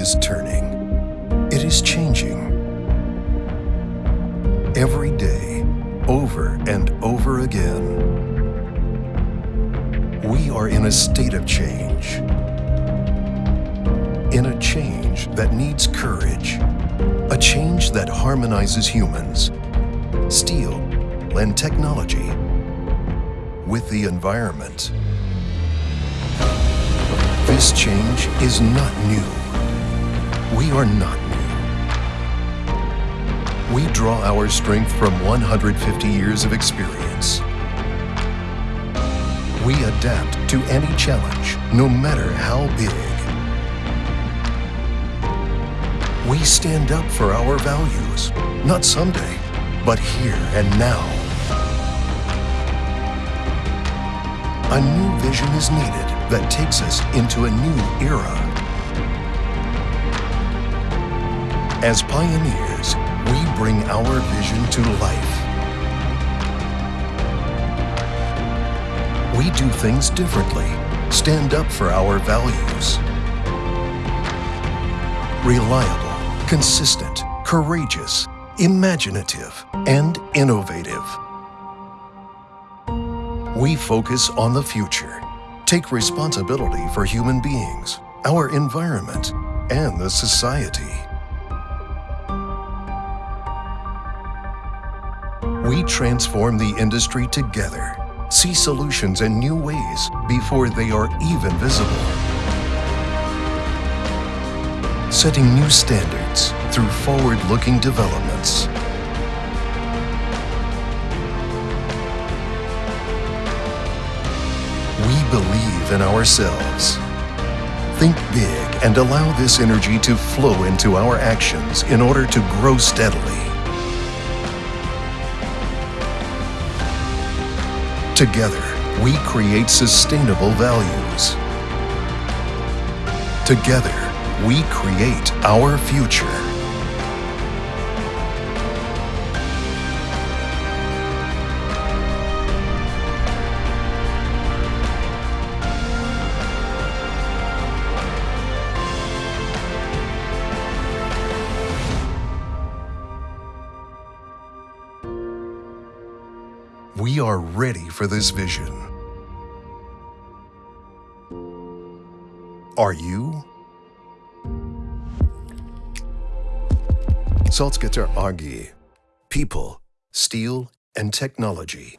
Is turning. It is changing. Every day, over and over again. We are in a state of change. In a change that needs courage. A change that harmonizes humans, steel, and technology with the environment. This change is not new. We are not new. We draw our strength from 150 years of experience. We adapt to any challenge, no matter how big. We stand up for our values, not someday, but here and now. A new vision is needed that takes us into a new era. As pioneers, we bring our vision to life. We do things differently, stand up for our values. Reliable, consistent, courageous, imaginative, and innovative. We focus on the future, take responsibility for human beings, our environment, and the society. We transform the industry together, see solutions in new ways before they are even visible. Setting new standards through forward-looking developments. We believe in ourselves. Think big and allow this energy to flow into our actions in order to grow steadily. Together, we create sustainable values. Together, we create our future. Ready for this vision. Are you? Salzgitter AG. People, steel, and technology.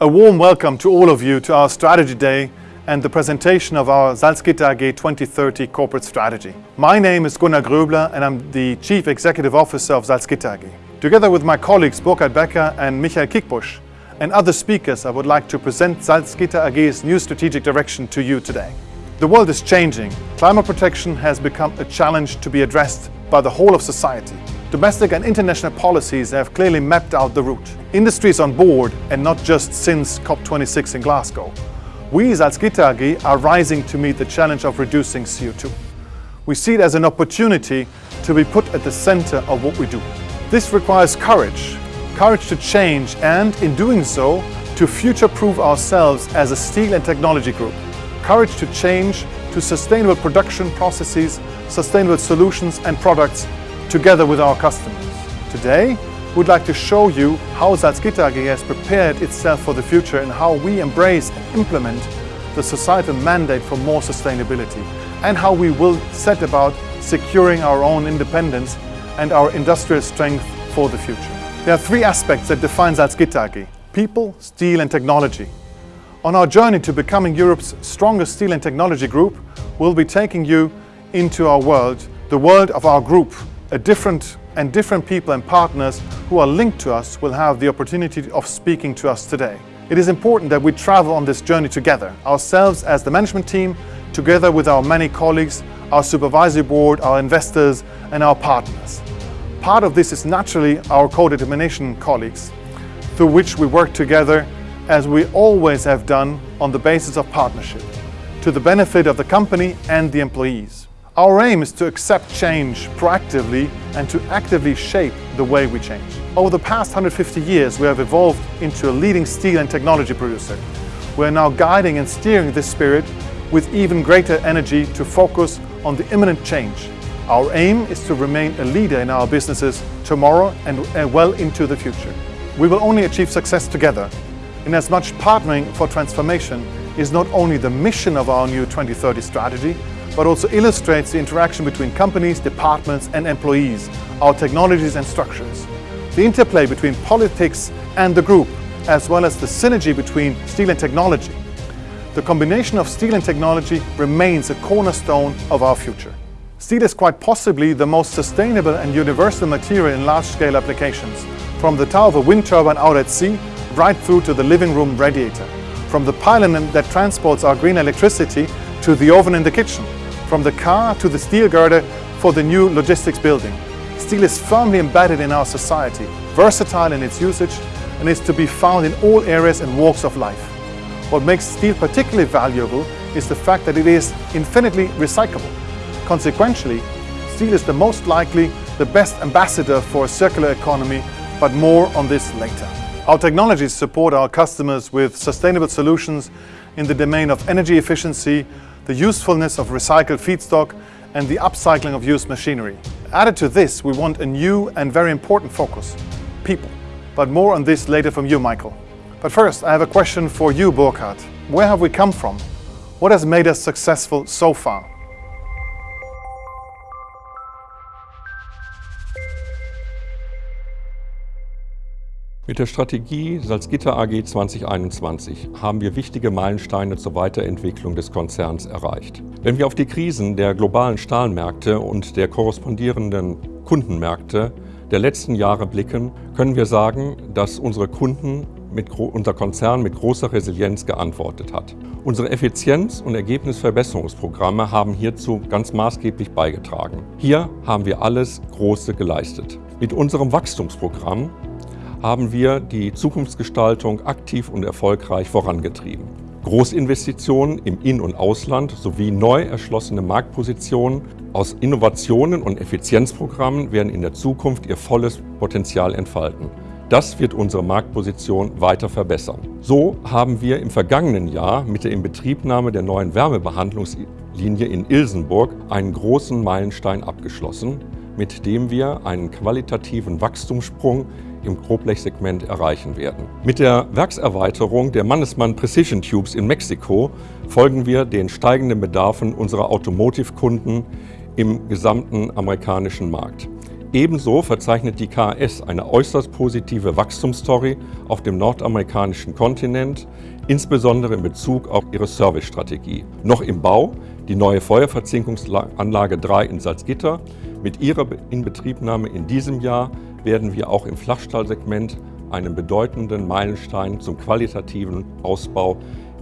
A warm welcome to all of you to our Strategy Day and the presentation of our Salzgitter AG 2030 corporate strategy. My name is Gunnar Gröbler and I'm the Chief Executive Officer of Salzgitter AG. Together with my colleagues Burkhard Becker and Michael Kickbusch and other speakers, I would like to present Salzgitter AG's new strategic direction to you today. The world is changing. Climate protection has become a challenge to be addressed by the whole of society. Domestic and international policies have clearly mapped out the route. Industry is on board and not just since COP26 in Glasgow. We as Salzgitter AG are rising to meet the challenge of reducing CO2. We see it as an opportunity to be put at the center of what we do. This requires courage, courage to change and, in doing so, to future-proof ourselves as a steel and technology group. Courage to change to sustainable production processes, sustainable solutions and products together with our customers. Today, we'd like to show you how Salzgitter AG has prepared itself for the future and how we embrace and implement the societal mandate for more sustainability and how we will set about securing our own independence and our industrial strength for the future. There are three aspects that define Salzgitter AG. People, steel and technology. On our journey to becoming Europe's strongest steel and technology group, we'll be taking you into our world, the world of our group. A different and different people and partners who are linked to us will have the opportunity of speaking to us today. It is important that we travel on this journey together, ourselves as the management team, together with our many colleagues, our supervisory board, our investors and our partners. Part of this is naturally our co-determination colleagues, through which we work together as we always have done on the basis of partnership, to the benefit of the company and the employees. Our aim is to accept change proactively and to actively shape the way we change. Over the past 150 years, we have evolved into a leading steel and technology producer. We are now guiding and steering this spirit with even greater energy to focus on the imminent change. Our aim is to remain a leader in our businesses tomorrow and well into the future. We will only achieve success together. In as much partnering for transformation is not only the mission of our new 2030 strategy, but also illustrates the interaction between companies, departments and employees, our technologies and structures. The interplay between politics and the group, as well as the synergy between steel and technology. The combination of steel and technology remains a cornerstone of our future. Steel is quite possibly the most sustainable and universal material in large-scale applications, from the tower of a wind turbine out at sea, right through to the living room radiator, from the pylon that transports our green electricity to the oven in the kitchen, from the car to the steel girder for the new logistics building. Steel is firmly embedded in our society, versatile in its usage, and is to be found in all areas and walks of life. What makes steel particularly valuable is the fact that it is infinitely recyclable. Consequently, steel is the most likely the best ambassador for a circular economy, but more on this later. Our technologies support our customers with sustainable solutions in the domain of energy efficiency, the usefulness of recycled feedstock and the upcycling of used machinery. Added to this, we want a new and very important focus, people. But more on this later from you, Michael. But first, I have a question for you, Burkhard. Where have we come from? What has made us successful so far? Mit der Strategie Salzgitter AG 2021 haben wir wichtige Meilensteine zur Weiterentwicklung des Konzerns erreicht. Wenn wir auf die Krisen der globalen Stahlmärkte und der korrespondierenden Kundenmärkte der letzten Jahre blicken, können wir sagen, dass unsere Kunden mit, unser Konzern mit großer Resilienz geantwortet hat. Unsere Effizienz- und Ergebnisverbesserungsprogramme haben hierzu ganz maßgeblich beigetragen. Hier haben wir alles Große geleistet. Mit unserem Wachstumsprogramm haben wir die Zukunftsgestaltung aktiv und erfolgreich vorangetrieben. Großinvestitionen im In- und Ausland sowie neu erschlossene Marktpositionen aus Innovationen und Effizienzprogrammen werden in der Zukunft ihr volles Potenzial entfalten. Das wird unsere Marktposition weiter verbessern. So haben wir im vergangenen Jahr mit der Inbetriebnahme der neuen Wärmebehandlungslinie in Ilsenburg einen großen Meilenstein abgeschlossen, mit dem wir einen qualitativen Wachstumssprung im Grobblechsegment erreichen werden. Mit der Werkserweiterung der Mannesmann Precision Tubes in Mexiko folgen wir den steigenden Bedarfen unserer Automotive-Kunden im gesamten amerikanischen Markt. Ebenso verzeichnet die KS eine äußerst positive Wachstumsstory auf dem nordamerikanischen Kontinent, insbesondere in Bezug auf ihre Servicestrategie. Noch im Bau die neue Feuerverzinkungsanlage 3 in Salzgitter. Mit ihrer Inbetriebnahme in diesem Jahr werden wir auch im Flachstahlsegment einen bedeutenden Meilenstein zum qualitativen Ausbau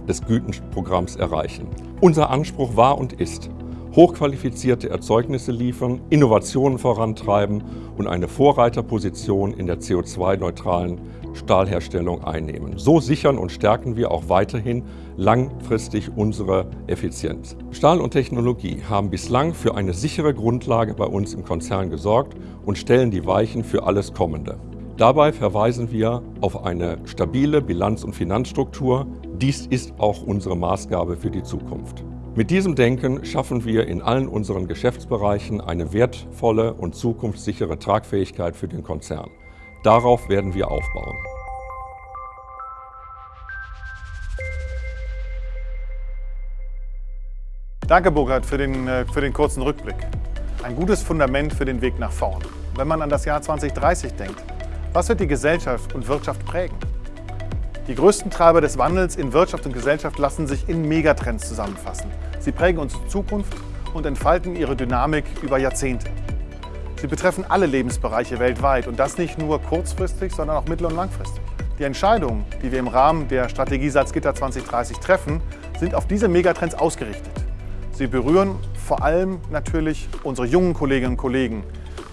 des Gütenprogramms erreichen. Unser Anspruch war und ist, hochqualifizierte Erzeugnisse liefern, Innovationen vorantreiben und eine Vorreiterposition in der CO2-neutralen Stahlherstellung einnehmen. So sichern und stärken wir auch weiterhin langfristig unsere Effizienz. Stahl und Technologie haben bislang für eine sichere Grundlage bei uns im Konzern gesorgt und stellen die Weichen für alles Kommende. Dabei verweisen wir auf eine stabile Bilanz- und Finanzstruktur. Dies ist auch unsere Maßgabe für die Zukunft. Mit diesem Denken schaffen wir in allen unseren Geschäftsbereichen eine wertvolle und zukunftssichere Tragfähigkeit für den Konzern. Darauf werden wir aufbauen. Danke, Burkhard, für den, äh, für den kurzen Rückblick. Ein gutes Fundament für den Weg nach vorn. Wenn man an das Jahr 2030 denkt, was wird die Gesellschaft und Wirtschaft prägen? Die größten Treiber des Wandels in Wirtschaft und Gesellschaft lassen sich in Megatrends zusammenfassen. Sie prägen unsere Zukunft und entfalten ihre Dynamik über Jahrzehnte. Sie betreffen alle Lebensbereiche weltweit und das nicht nur kurzfristig, sondern auch mittel- und langfristig. Die Entscheidungen, die wir im Rahmen der Strategie Salzgitter 2030 treffen, sind auf diese Megatrends ausgerichtet. Sie berühren vor allem natürlich unsere jungen Kolleginnen und Kollegen,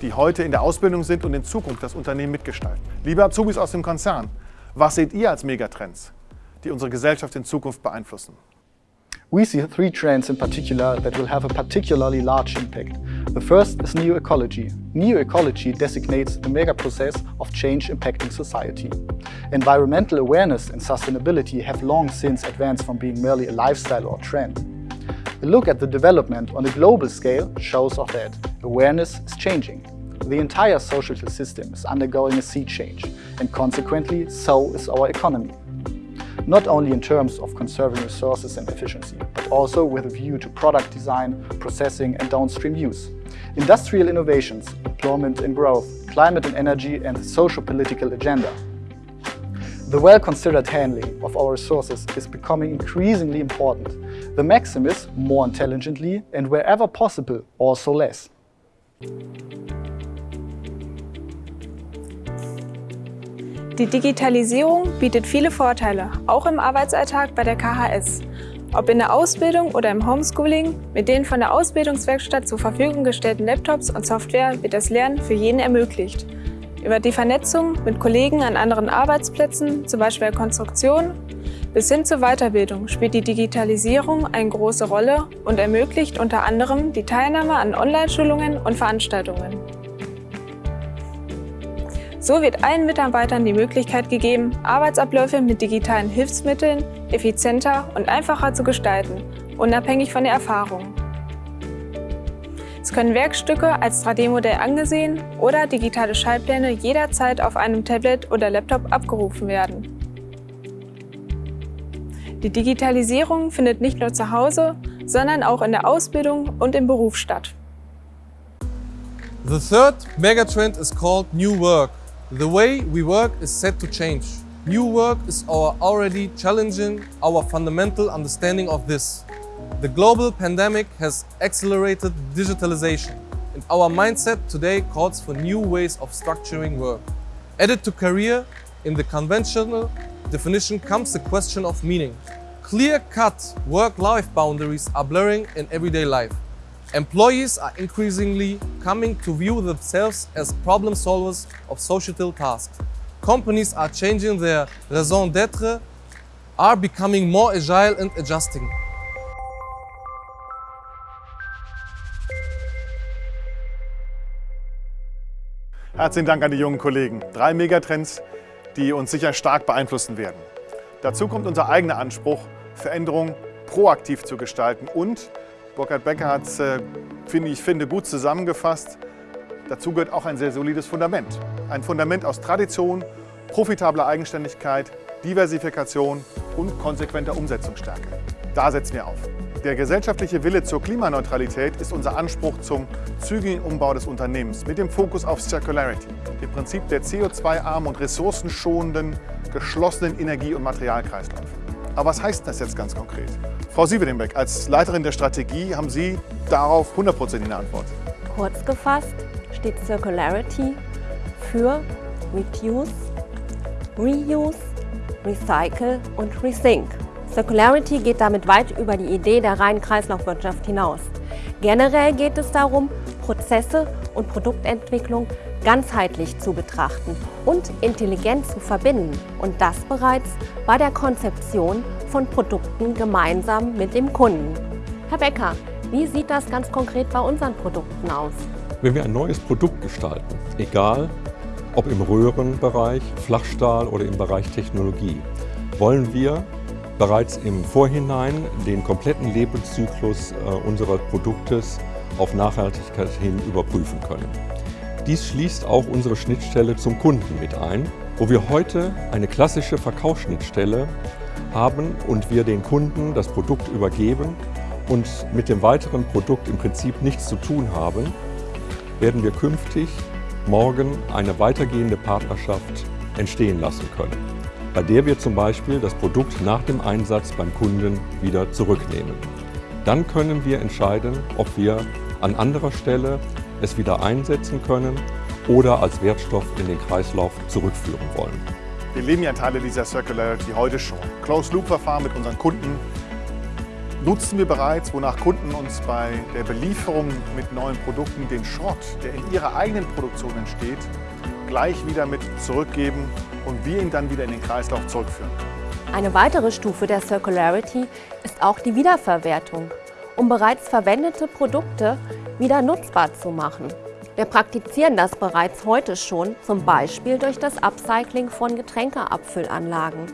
die heute in der Ausbildung sind und in Zukunft das Unternehmen mitgestalten. Liebe Azubis aus dem Konzern, was seht ihr als Megatrends, die unsere Gesellschaft in Zukunft beeinflussen? We see three trends in particular that will have a particularly large impact. The first is neo-ecology. Neo-ecology designates the mega process of change impacting society. Environmental awareness and sustainability have long since advanced from being merely a lifestyle or trend. A look at the development on a global scale shows of that. Awareness is changing. The entire social system is undergoing a sea change, and consequently, so is our economy. Not only in terms of conserving resources and efficiency, but also with a view to product design, processing and downstream use. Industrial innovations, employment and growth, climate and energy and the social-political agenda. The well-considered handling of our resources is becoming increasingly important. The maxim is more intelligently and wherever possible also less. Die Digitalisierung bietet viele Vorteile, auch im Arbeitsalltag bei der KHS. Ob in der Ausbildung oder im Homeschooling, mit den von der Ausbildungswerkstatt zur Verfügung gestellten Laptops und Software wird das Lernen für jeden ermöglicht. Über die Vernetzung mit Kollegen an anderen Arbeitsplätzen, zum Beispiel der Konstruktion, bis hin zur Weiterbildung spielt die Digitalisierung eine große Rolle und ermöglicht unter anderem die Teilnahme an Online-Schulungen und Veranstaltungen. So wird allen Mitarbeitern die Möglichkeit gegeben, Arbeitsabläufe mit digitalen Hilfsmitteln effizienter und einfacher zu gestalten, unabhängig von der Erfahrung. Es können Werkstücke als 3D-Modell angesehen oder digitale Schaltpläne jederzeit auf einem Tablet oder Laptop abgerufen werden. Die Digitalisierung findet nicht nur zu Hause, sondern auch in der Ausbildung und im Beruf statt. The third megatrend is called New Work. The way we work is set to change. New work is our already challenging our fundamental understanding of this. The global pandemic has accelerated digitalization and our mindset today calls for new ways of structuring work. Added to career, in the conventional definition comes the question of meaning. Clear-cut work-life boundaries are blurring in everyday life. Employees are increasingly coming to view themselves as problem solvers of societal tasks. Companies are changing their raison d'etre, are becoming more agile and adjusting. Herzlichen Dank an die jungen Kollegen. Drei Megatrends, die uns sicher stark beeinflussen werden. Dazu kommt unser eigener Anspruch, Veränderung proaktiv zu gestalten und Burkhard Becker hat es, äh, finde ich, finde, gut zusammengefasst. Dazu gehört auch ein sehr solides Fundament. Ein Fundament aus Tradition, profitabler Eigenständigkeit, Diversifikation und konsequenter Umsetzungsstärke. Da setzen wir auf. Der gesellschaftliche Wille zur Klimaneutralität ist unser Anspruch zum zügigen Umbau des Unternehmens mit dem Fokus auf Circularity, dem Prinzip der CO2-armen und ressourcenschonenden, geschlossenen Energie- und Materialkreisläufe. Aber was heißt das jetzt ganz konkret? Frau Sievedenbeck, als Leiterin der Strategie haben Sie darauf 100% eine Antwort. Kurz gefasst steht Circularity für Reduce, Reuse, Recycle und Rethink. Circularity geht damit weit über die Idee der reinen Kreislaufwirtschaft hinaus. Generell geht es darum, Prozesse und Produktentwicklung ganzheitlich zu betrachten und intelligent zu verbinden und das bereits bei der Konzeption von Produkten gemeinsam mit dem Kunden. Herr Becker, wie sieht das ganz konkret bei unseren Produkten aus? Wenn wir ein neues Produkt gestalten, egal ob im Röhrenbereich, Flachstahl oder im Bereich Technologie, wollen wir bereits im Vorhinein den kompletten Lebenszyklus äh, unseres Produktes auf Nachhaltigkeit hin überprüfen können. Dies schließt auch unsere Schnittstelle zum Kunden mit ein, wo wir heute eine klassische Verkaufsschnittstelle haben und wir den Kunden das Produkt übergeben und mit dem weiteren Produkt im Prinzip nichts zu tun haben, werden wir künftig morgen eine weitergehende Partnerschaft entstehen lassen können, bei der wir zum Beispiel das Produkt nach dem Einsatz beim Kunden wieder zurücknehmen. Dann können wir entscheiden, ob wir an anderer Stelle es wieder einsetzen können oder als Wertstoff in den Kreislauf zurückführen wollen. Wir leben ja Teile dieser Circularity heute schon. Closed-Loop-Verfahren mit unseren Kunden nutzen wir bereits, wonach Kunden uns bei der Belieferung mit neuen Produkten den Schrott, der in ihrer eigenen Produktion entsteht, gleich wieder mit zurückgeben und wir ihn dann wieder in den Kreislauf zurückführen. Eine weitere Stufe der Circularity ist auch die Wiederverwertung, um bereits verwendete Produkte wieder nutzbar zu machen. Wir praktizieren das bereits heute schon, zum Beispiel durch das Upcycling von Getränkeabfüllanlagen.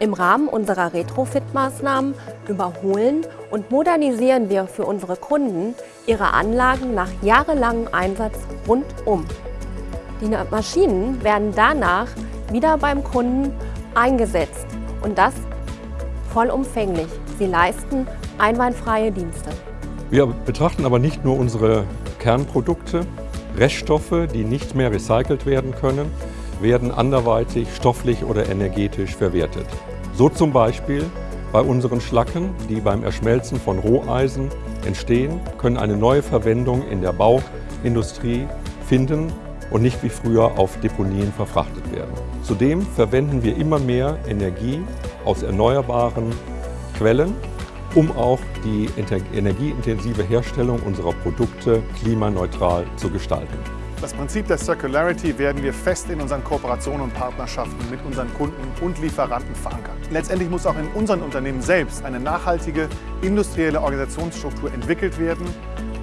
Im Rahmen unserer Retrofit-Maßnahmen überholen und modernisieren wir für unsere Kunden ihre Anlagen nach jahrelangem Einsatz rundum. Die Maschinen werden danach wieder beim Kunden eingesetzt und das vollumfänglich. Sie leisten einwandfreie Dienste. Wir betrachten aber nicht nur unsere Kernprodukte, Reststoffe, die nicht mehr recycelt werden können, werden anderweitig stofflich oder energetisch verwertet. So zum Beispiel bei unseren Schlacken, die beim Erschmelzen von Roheisen entstehen, können eine neue Verwendung in der Bauindustrie finden und nicht wie früher auf Deponien verfrachtet werden. Zudem verwenden wir immer mehr Energie aus erneuerbaren Quellen, um auch die energieintensive Herstellung unserer Produkte klimaneutral zu gestalten. Das Prinzip der Circularity werden wir fest in unseren Kooperationen und Partnerschaften mit unseren Kunden und Lieferanten verankern. Letztendlich muss auch in unseren Unternehmen selbst eine nachhaltige industrielle Organisationsstruktur entwickelt werden,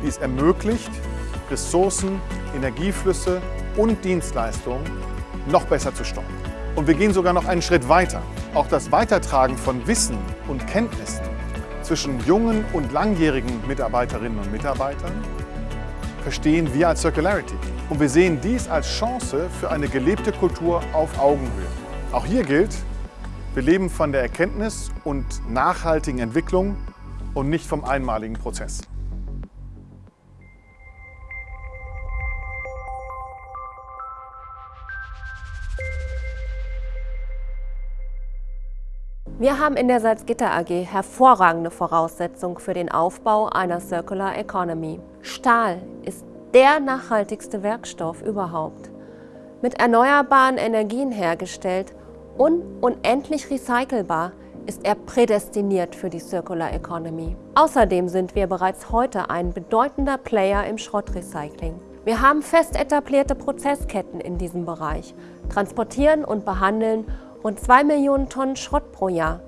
die es ermöglicht, Ressourcen, Energieflüsse und Dienstleistungen noch besser zu steuern. Und wir gehen sogar noch einen Schritt weiter. Auch das Weitertragen von Wissen und Kenntnissen zwischen jungen und langjährigen Mitarbeiterinnen und Mitarbeitern verstehen wir als Circularity. Und wir sehen dies als Chance für eine gelebte Kultur auf Augenhöhe. Auch hier gilt, wir leben von der Erkenntnis und nachhaltigen Entwicklung und nicht vom einmaligen Prozess. Wir haben in der Salzgitter AG hervorragende Voraussetzungen für den Aufbau einer Circular Economy. Stahl ist der nachhaltigste Werkstoff überhaupt. Mit erneuerbaren Energien hergestellt und unendlich recycelbar ist er prädestiniert für die Circular Economy. Außerdem sind wir bereits heute ein bedeutender Player im Schrottrecycling. Wir haben fest etablierte Prozessketten in diesem Bereich, transportieren und behandeln rund 2 Millionen Tonnen Schrott pro Jahr.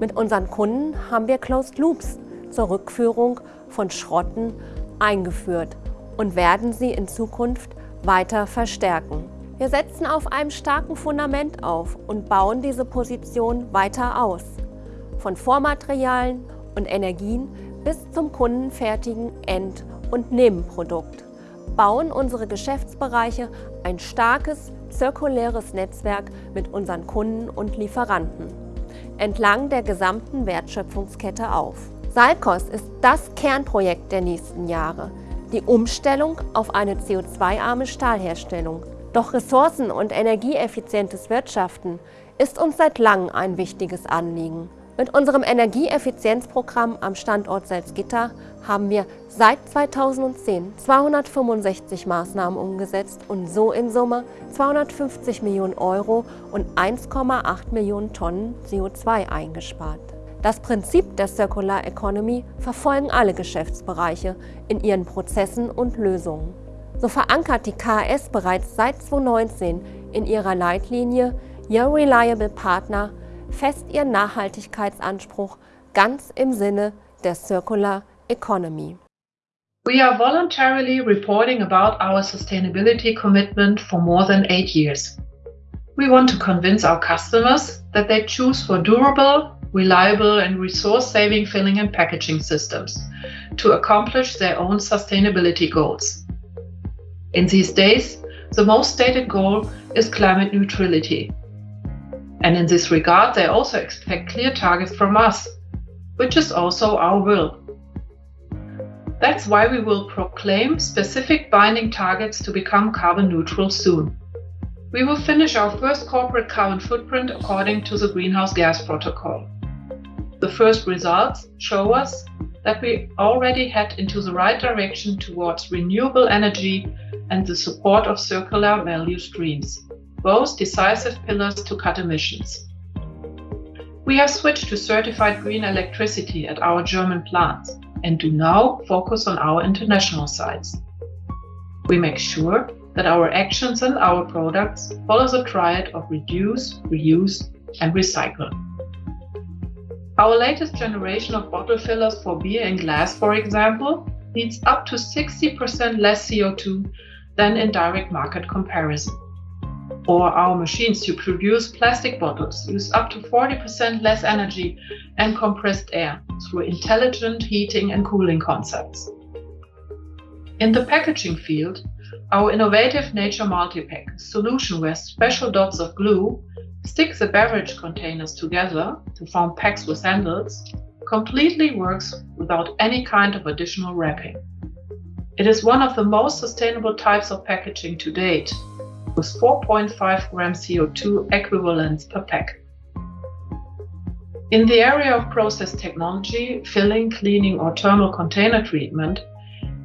Mit unseren Kunden haben wir Closed Loops zur Rückführung von Schrotten eingeführt und werden sie in Zukunft weiter verstärken. Wir setzen auf einem starken Fundament auf und bauen diese Position weiter aus. Von Vormaterialien und Energien bis zum kundenfertigen End- und Nebenprodukt bauen unsere Geschäftsbereiche ein starkes zirkuläres Netzwerk mit unseren Kunden und Lieferanten entlang der gesamten Wertschöpfungskette auf. Salkos ist das Kernprojekt der nächsten Jahre, die Umstellung auf eine CO2-arme Stahlherstellung. Doch ressourcen- und energieeffizientes Wirtschaften ist uns seit langem ein wichtiges Anliegen. Mit unserem Energieeffizienzprogramm am Standort Salzgitter haben wir seit 2010 265 Maßnahmen umgesetzt und so in Summe 250 Millionen Euro und 1,8 Millionen Tonnen CO2 eingespart. Das Prinzip der Circular Economy verfolgen alle Geschäftsbereiche in ihren Prozessen und Lösungen. So verankert die KS bereits seit 2019 in ihrer Leitlinie Your Reliable Partner fest ihren Nachhaltigkeitsanspruch ganz im Sinne der Circular Economy. We are voluntarily reporting about our sustainability commitment for more than eight years. We want to convince our customers that they choose for durable, reliable and resource-saving filling and packaging systems to accomplish their own sustainability goals. In these days, the most stated goal is climate neutrality. And in this regard, they also expect clear targets from us, which is also our will. That's why we will proclaim specific binding targets to become carbon neutral soon. We will finish our first corporate carbon footprint according to the Greenhouse Gas Protocol. The first results show us that we already head into the right direction towards renewable energy and the support of circular value streams both decisive pillars to cut emissions. We have switched to certified green electricity at our German plants and do now focus on our international sites. We make sure that our actions and our products follow the triad of reduce, reuse, and recycle. Our latest generation of bottle fillers for beer and glass, for example, needs up to 60% less CO2 than in direct market comparison. Or our machines to produce plastic bottles use up to 40% less energy and compressed air through intelligent heating and cooling concepts. In the packaging field, our innovative Nature Multipack solution where special dots of glue stick the beverage containers together to form packs with handles completely works without any kind of additional wrapping. It is one of the most sustainable types of packaging to date, with 4.5 gram CO2 equivalents per pack. In the area of process technology, filling, cleaning, or thermal container treatment,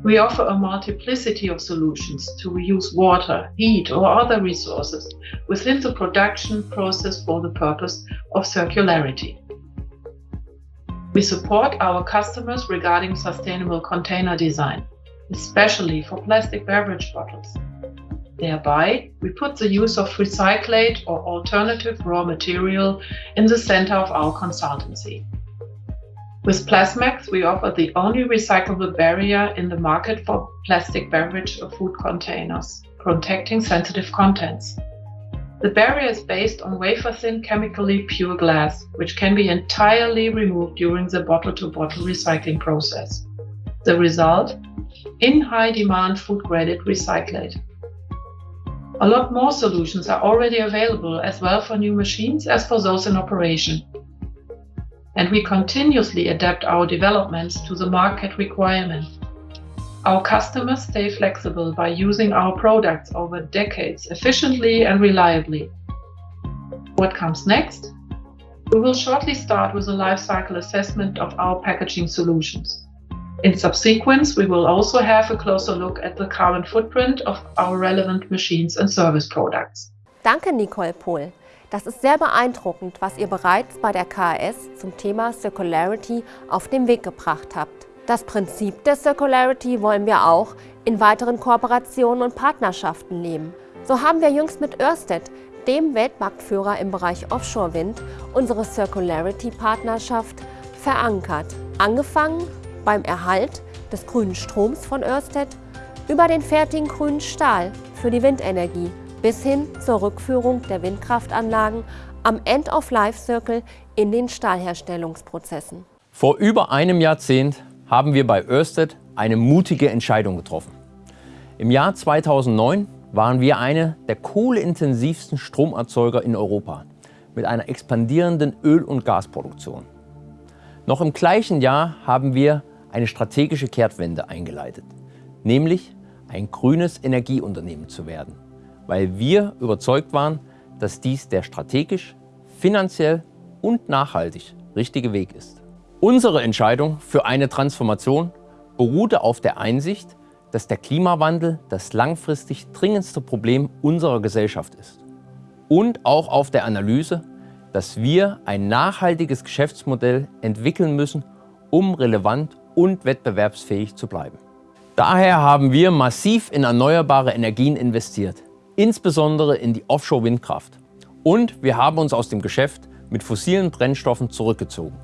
we offer a multiplicity of solutions to reuse water, heat, or other resources within the production process for the purpose of circularity. We support our customers regarding sustainable container design, especially for plastic beverage bottles. Thereby, we put the use of recyclate or alternative raw material in the center of our consultancy. With Plasmax, we offer the only recyclable barrier in the market for plastic beverage or food containers, protecting sensitive contents. The barrier is based on wafer-thin chemically pure glass, which can be entirely removed during the bottle-to-bottle recycling process. The result? In high-demand food-graded recyclate. A lot more solutions are already available as well for new machines as for those in operation and we continuously adapt our developments to the market requirements. Our customers stay flexible by using our products over decades efficiently and reliably. What comes next? We will shortly start with a life cycle assessment of our packaging solutions. In subsequence, we will also have a closer look at the carbon footprint of our relevant machines and service products. Danke, Nicole Pohl. Das ist sehr beeindruckend, was ihr bereits bei der KAS zum Thema Circularity auf den Weg gebracht habt. Das Prinzip der Circularity wollen wir auch in weiteren Kooperationen und Partnerschaften leben. So haben wir jüngst mit Ørsted, dem Weltmarktführer im Bereich Offshore-Wind, unsere Circularity-Partnerschaft verankert. Angefangen beim Erhalt des grünen Stroms von Ørsted über den fertigen grünen Stahl für die Windenergie bis hin zur Rückführung der Windkraftanlagen am End-of-Life-Circle in den Stahlherstellungsprozessen. Vor über einem Jahrzehnt haben wir bei Ørsted eine mutige Entscheidung getroffen. Im Jahr 2009 waren wir eine der kohleintensivsten Stromerzeuger in Europa mit einer expandierenden Öl- und Gasproduktion. Noch im gleichen Jahr haben wir eine strategische Kehrtwende eingeleitet, nämlich ein grünes Energieunternehmen zu werden weil wir überzeugt waren, dass dies der strategisch, finanziell und nachhaltig richtige Weg ist. Unsere Entscheidung für eine Transformation beruhte auf der Einsicht, dass der Klimawandel das langfristig dringendste Problem unserer Gesellschaft ist. Und auch auf der Analyse, dass wir ein nachhaltiges Geschäftsmodell entwickeln müssen, um relevant und wettbewerbsfähig zu bleiben. Daher haben wir massiv in erneuerbare Energien investiert insbesondere in die Offshore-Windkraft. Und wir haben uns aus dem Geschäft mit fossilen Brennstoffen zurückgezogen.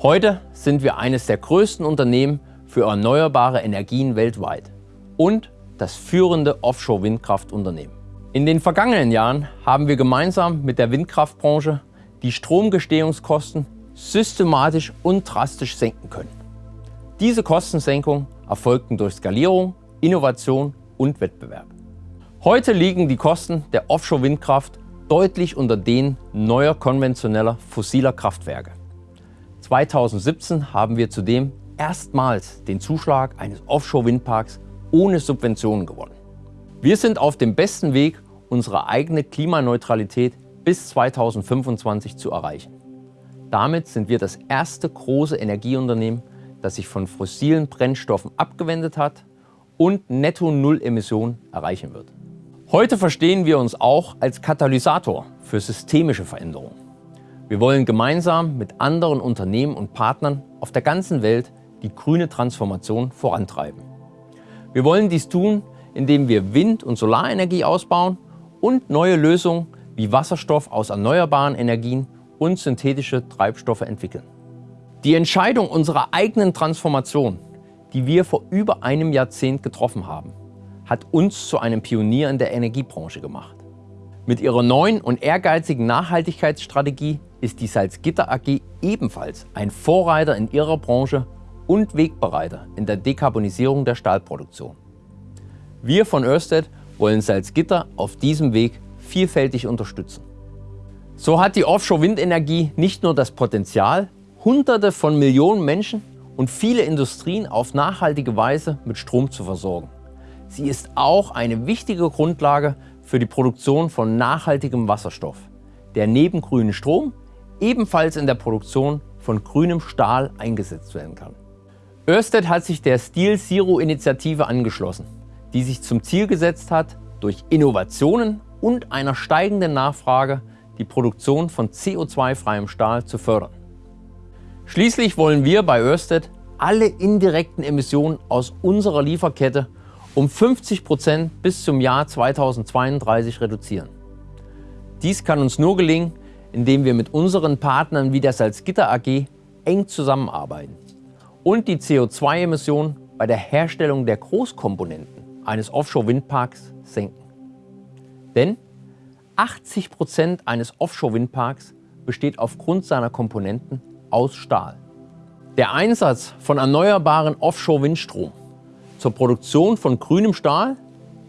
Heute sind wir eines der größten Unternehmen für erneuerbare Energien weltweit und das führende Offshore-Windkraftunternehmen. In den vergangenen Jahren haben wir gemeinsam mit der Windkraftbranche die Stromgestehungskosten systematisch und drastisch senken können. Diese Kostensenkungen erfolgten durch Skalierung, Innovation und Wettbewerb. Heute liegen die Kosten der Offshore-Windkraft deutlich unter denen neuer konventioneller fossiler Kraftwerke. 2017 haben wir zudem erstmals den Zuschlag eines Offshore-Windparks ohne Subventionen gewonnen. Wir sind auf dem besten Weg, unsere eigene Klimaneutralität bis 2025 zu erreichen. Damit sind wir das erste große Energieunternehmen, das sich von fossilen Brennstoffen abgewendet hat und Netto-Null-Emissionen erreichen wird. Heute verstehen wir uns auch als Katalysator für systemische Veränderungen. Wir wollen gemeinsam mit anderen Unternehmen und Partnern auf der ganzen Welt die grüne Transformation vorantreiben. Wir wollen dies tun, indem wir Wind- und Solarenergie ausbauen und neue Lösungen wie Wasserstoff aus erneuerbaren Energien und synthetische Treibstoffe entwickeln. Die Entscheidung unserer eigenen Transformation, die wir vor über einem Jahrzehnt getroffen haben, hat uns zu einem Pionier in der Energiebranche gemacht. Mit ihrer neuen und ehrgeizigen Nachhaltigkeitsstrategie ist die Salzgitter AG ebenfalls ein Vorreiter in ihrer Branche und Wegbereiter in der Dekarbonisierung der Stahlproduktion. Wir von Ørsted wollen Salzgitter auf diesem Weg vielfältig unterstützen. So hat die Offshore-Windenergie nicht nur das Potenzial, Hunderte von Millionen Menschen und viele Industrien auf nachhaltige Weise mit Strom zu versorgen. Sie ist auch eine wichtige Grundlage für die Produktion von nachhaltigem Wasserstoff, der neben grünem Strom ebenfalls in der Produktion von grünem Stahl eingesetzt werden kann. Ørsted hat sich der Steel Zero Initiative angeschlossen, die sich zum Ziel gesetzt hat, durch Innovationen und einer steigenden Nachfrage die Produktion von CO2-freiem Stahl zu fördern. Schließlich wollen wir bei Ørsted alle indirekten Emissionen aus unserer Lieferkette um 50 Prozent bis zum Jahr 2032 reduzieren. Dies kann uns nur gelingen, indem wir mit unseren Partnern wie der Salzgitter AG eng zusammenarbeiten und die CO2-Emissionen bei der Herstellung der Großkomponenten eines Offshore-Windparks senken. Denn 80 Prozent eines Offshore-Windparks besteht aufgrund seiner Komponenten aus Stahl. Der Einsatz von erneuerbaren Offshore-Windstrom zur Produktion von grünem Stahl,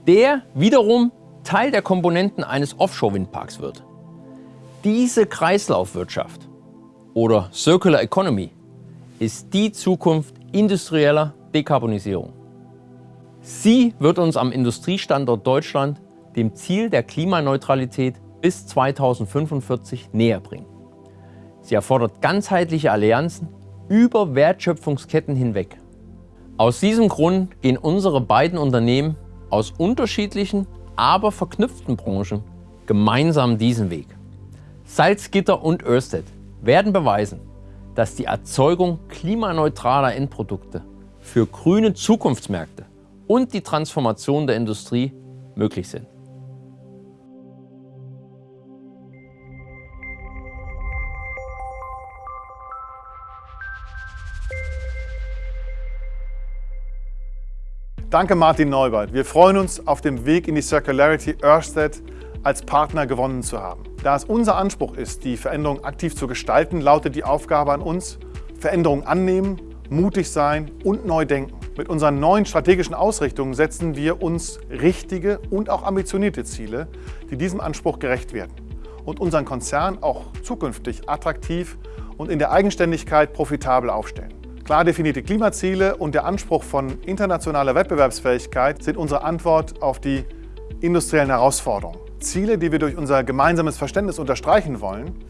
der wiederum Teil der Komponenten eines Offshore-Windparks wird. Diese Kreislaufwirtschaft oder Circular Economy ist die Zukunft industrieller Dekarbonisierung. Sie wird uns am Industriestandort Deutschland dem Ziel der Klimaneutralität bis 2045 näher bringen. Sie erfordert ganzheitliche Allianzen über Wertschöpfungsketten hinweg. Aus diesem Grund gehen unsere beiden Unternehmen aus unterschiedlichen, aber verknüpften Branchen gemeinsam diesen Weg. Salzgitter und Ørsted werden beweisen, dass die Erzeugung klimaneutraler Endprodukte für grüne Zukunftsmärkte und die Transformation der Industrie möglich sind. Danke Martin Neubert. Wir freuen uns auf dem Weg in die Circularity Ørsted als Partner gewonnen zu haben. Da es unser Anspruch ist, die Veränderung aktiv zu gestalten, lautet die Aufgabe an uns, Veränderungen annehmen, mutig sein und neu denken. Mit unseren neuen strategischen Ausrichtungen setzen wir uns richtige und auch ambitionierte Ziele, die diesem Anspruch gerecht werden und unseren Konzern auch zukünftig attraktiv und in der Eigenständigkeit profitabel aufstellen. Klar definierte Klimaziele und der Anspruch von internationaler Wettbewerbsfähigkeit sind unsere Antwort auf die industriellen Herausforderungen. Ziele, die wir durch unser gemeinsames Verständnis unterstreichen wollen.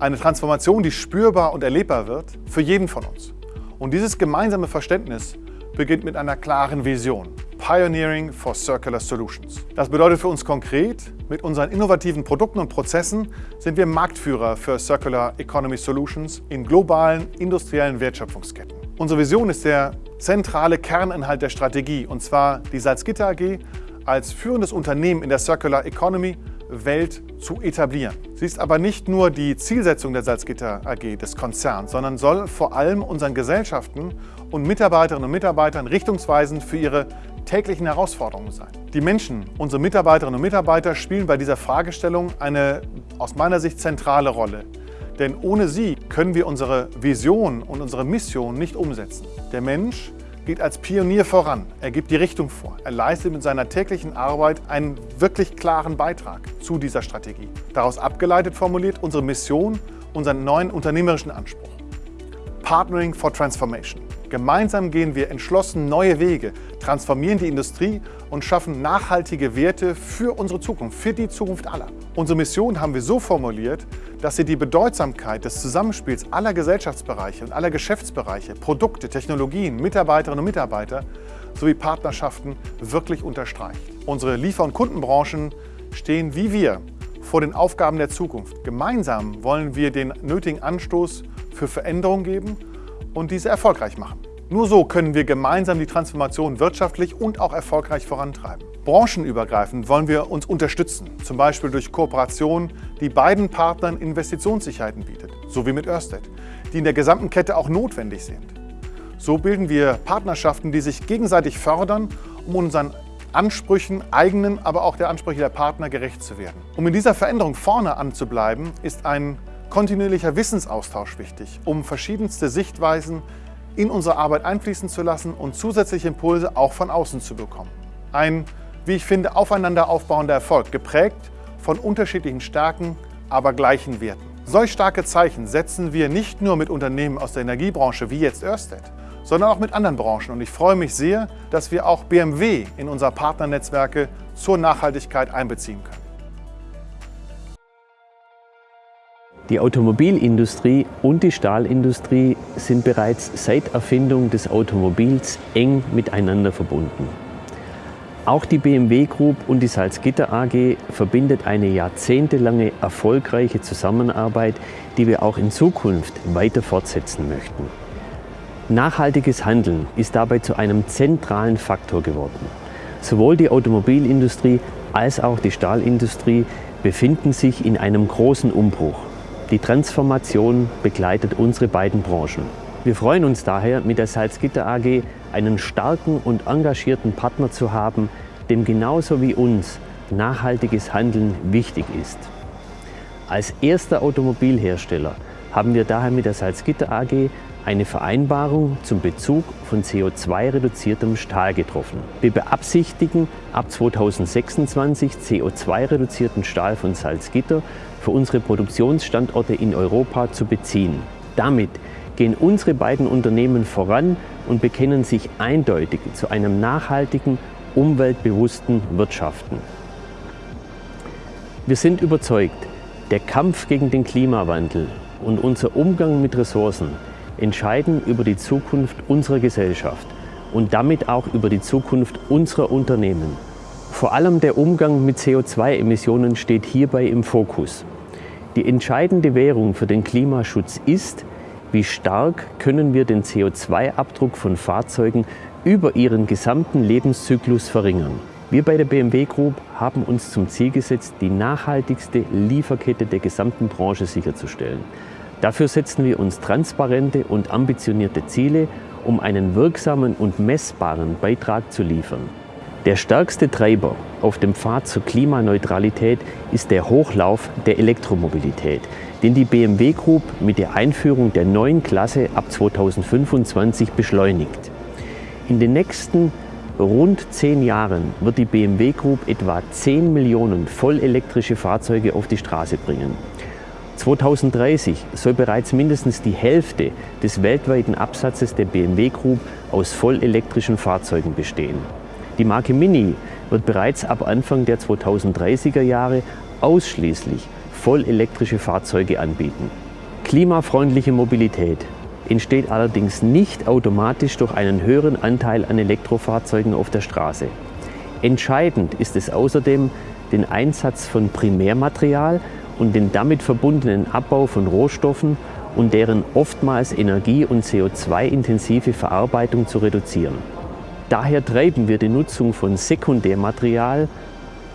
Eine Transformation, die spürbar und erlebbar wird für jeden von uns. Und dieses gemeinsame Verständnis beginnt mit einer klaren Vision. Pioneering for Circular Solutions. Das bedeutet für uns konkret, mit unseren innovativen Produkten und Prozessen sind wir Marktführer für Circular Economy Solutions in globalen industriellen Wertschöpfungsketten. Unsere Vision ist der zentrale Kerninhalt der Strategie, und zwar die Salzgitter AG als führendes Unternehmen in der Circular Economy Welt zu etablieren. Sie ist aber nicht nur die Zielsetzung der Salzgitter AG, des Konzerns, sondern soll vor allem unseren Gesellschaften und Mitarbeiterinnen und Mitarbeitern richtungsweisend für ihre täglichen Herausforderungen sein. Die Menschen, unsere Mitarbeiterinnen und Mitarbeiter, spielen bei dieser Fragestellung eine aus meiner Sicht zentrale Rolle. Denn ohne sie können wir unsere Vision und unsere Mission nicht umsetzen. Der Mensch geht als Pionier voran. Er gibt die Richtung vor. Er leistet mit seiner täglichen Arbeit einen wirklich klaren Beitrag zu dieser Strategie. Daraus abgeleitet formuliert unsere Mission unseren neuen unternehmerischen Anspruch. Partnering for Transformation. Gemeinsam gehen wir entschlossen neue Wege, transformieren die Industrie und schaffen nachhaltige Werte für unsere Zukunft, für die Zukunft aller. Unsere Mission haben wir so formuliert, dass sie die Bedeutsamkeit des Zusammenspiels aller Gesellschaftsbereiche und aller Geschäftsbereiche, Produkte, Technologien, Mitarbeiterinnen und Mitarbeiter sowie Partnerschaften wirklich unterstreicht. Unsere Liefer- und Kundenbranchen stehen wie wir vor den Aufgaben der Zukunft. Gemeinsam wollen wir den nötigen Anstoß für Veränderung geben und diese erfolgreich machen. Nur so können wir gemeinsam die Transformation wirtschaftlich und auch erfolgreich vorantreiben. Branchenübergreifend wollen wir uns unterstützen, zum Beispiel durch Kooperationen, die beiden Partnern Investitionssicherheiten bietet, so wie mit Ørsted, die in der gesamten Kette auch notwendig sind. So bilden wir Partnerschaften, die sich gegenseitig fördern, um unseren Ansprüchen, eigenen, aber auch der Ansprüche der Partner gerecht zu werden. Um in dieser Veränderung vorne anzubleiben, ist ein kontinuierlicher Wissensaustausch wichtig, um verschiedenste Sichtweisen in unsere Arbeit einfließen zu lassen und zusätzliche Impulse auch von außen zu bekommen. Ein, wie ich finde, aufeinander aufbauender Erfolg, geprägt von unterschiedlichen Stärken, aber gleichen Werten. Solch starke Zeichen setzen wir nicht nur mit Unternehmen aus der Energiebranche wie jetzt Ørsted, sondern auch mit anderen Branchen. Und ich freue mich sehr, dass wir auch BMW in unser Partnernetzwerke zur Nachhaltigkeit einbeziehen können. Die Automobilindustrie und die Stahlindustrie sind bereits seit Erfindung des Automobils eng miteinander verbunden. Auch die BMW Group und die Salzgitter AG verbindet eine jahrzehntelange erfolgreiche Zusammenarbeit, die wir auch in Zukunft weiter fortsetzen möchten. Nachhaltiges Handeln ist dabei zu einem zentralen Faktor geworden. Sowohl die Automobilindustrie als auch die Stahlindustrie befinden sich in einem großen Umbruch. Die Transformation begleitet unsere beiden Branchen. Wir freuen uns daher, mit der Salzgitter AG einen starken und engagierten Partner zu haben, dem genauso wie uns nachhaltiges Handeln wichtig ist. Als erster Automobilhersteller haben wir daher mit der Salzgitter AG eine Vereinbarung zum Bezug von CO2-reduziertem Stahl getroffen. Wir beabsichtigen, ab 2026 CO2-reduzierten Stahl von Salzgitter für unsere Produktionsstandorte in Europa zu beziehen. Damit gehen unsere beiden Unternehmen voran und bekennen sich eindeutig zu einem nachhaltigen, umweltbewussten Wirtschaften. Wir sind überzeugt, der Kampf gegen den Klimawandel und unser Umgang mit Ressourcen entscheiden über die Zukunft unserer Gesellschaft und damit auch über die Zukunft unserer Unternehmen. Vor allem der Umgang mit CO2-Emissionen steht hierbei im Fokus. Die entscheidende Währung für den Klimaschutz ist, wie stark können wir den CO2-Abdruck von Fahrzeugen über ihren gesamten Lebenszyklus verringern. Wir bei der BMW Group haben uns zum Ziel gesetzt, die nachhaltigste Lieferkette der gesamten Branche sicherzustellen. Dafür setzen wir uns transparente und ambitionierte Ziele, um einen wirksamen und messbaren Beitrag zu liefern. Der stärkste Treiber auf dem Pfad zur Klimaneutralität ist der Hochlauf der Elektromobilität, den die BMW Group mit der Einführung der neuen Klasse ab 2025 beschleunigt. In den nächsten rund zehn Jahren wird die BMW Group etwa 10 Millionen vollelektrische Fahrzeuge auf die Straße bringen. 2030 soll bereits mindestens die Hälfte des weltweiten Absatzes der BMW Group aus vollelektrischen Fahrzeugen bestehen. Die Marke Mini wird bereits ab Anfang der 2030er Jahre ausschließlich vollelektrische Fahrzeuge anbieten. Klimafreundliche Mobilität entsteht allerdings nicht automatisch durch einen höheren Anteil an Elektrofahrzeugen auf der Straße. Entscheidend ist es außerdem, den Einsatz von Primärmaterial und den damit verbundenen Abbau von Rohstoffen und deren oftmals energie- und CO2-intensive Verarbeitung zu reduzieren. Daher treiben wir die Nutzung von Sekundärmaterial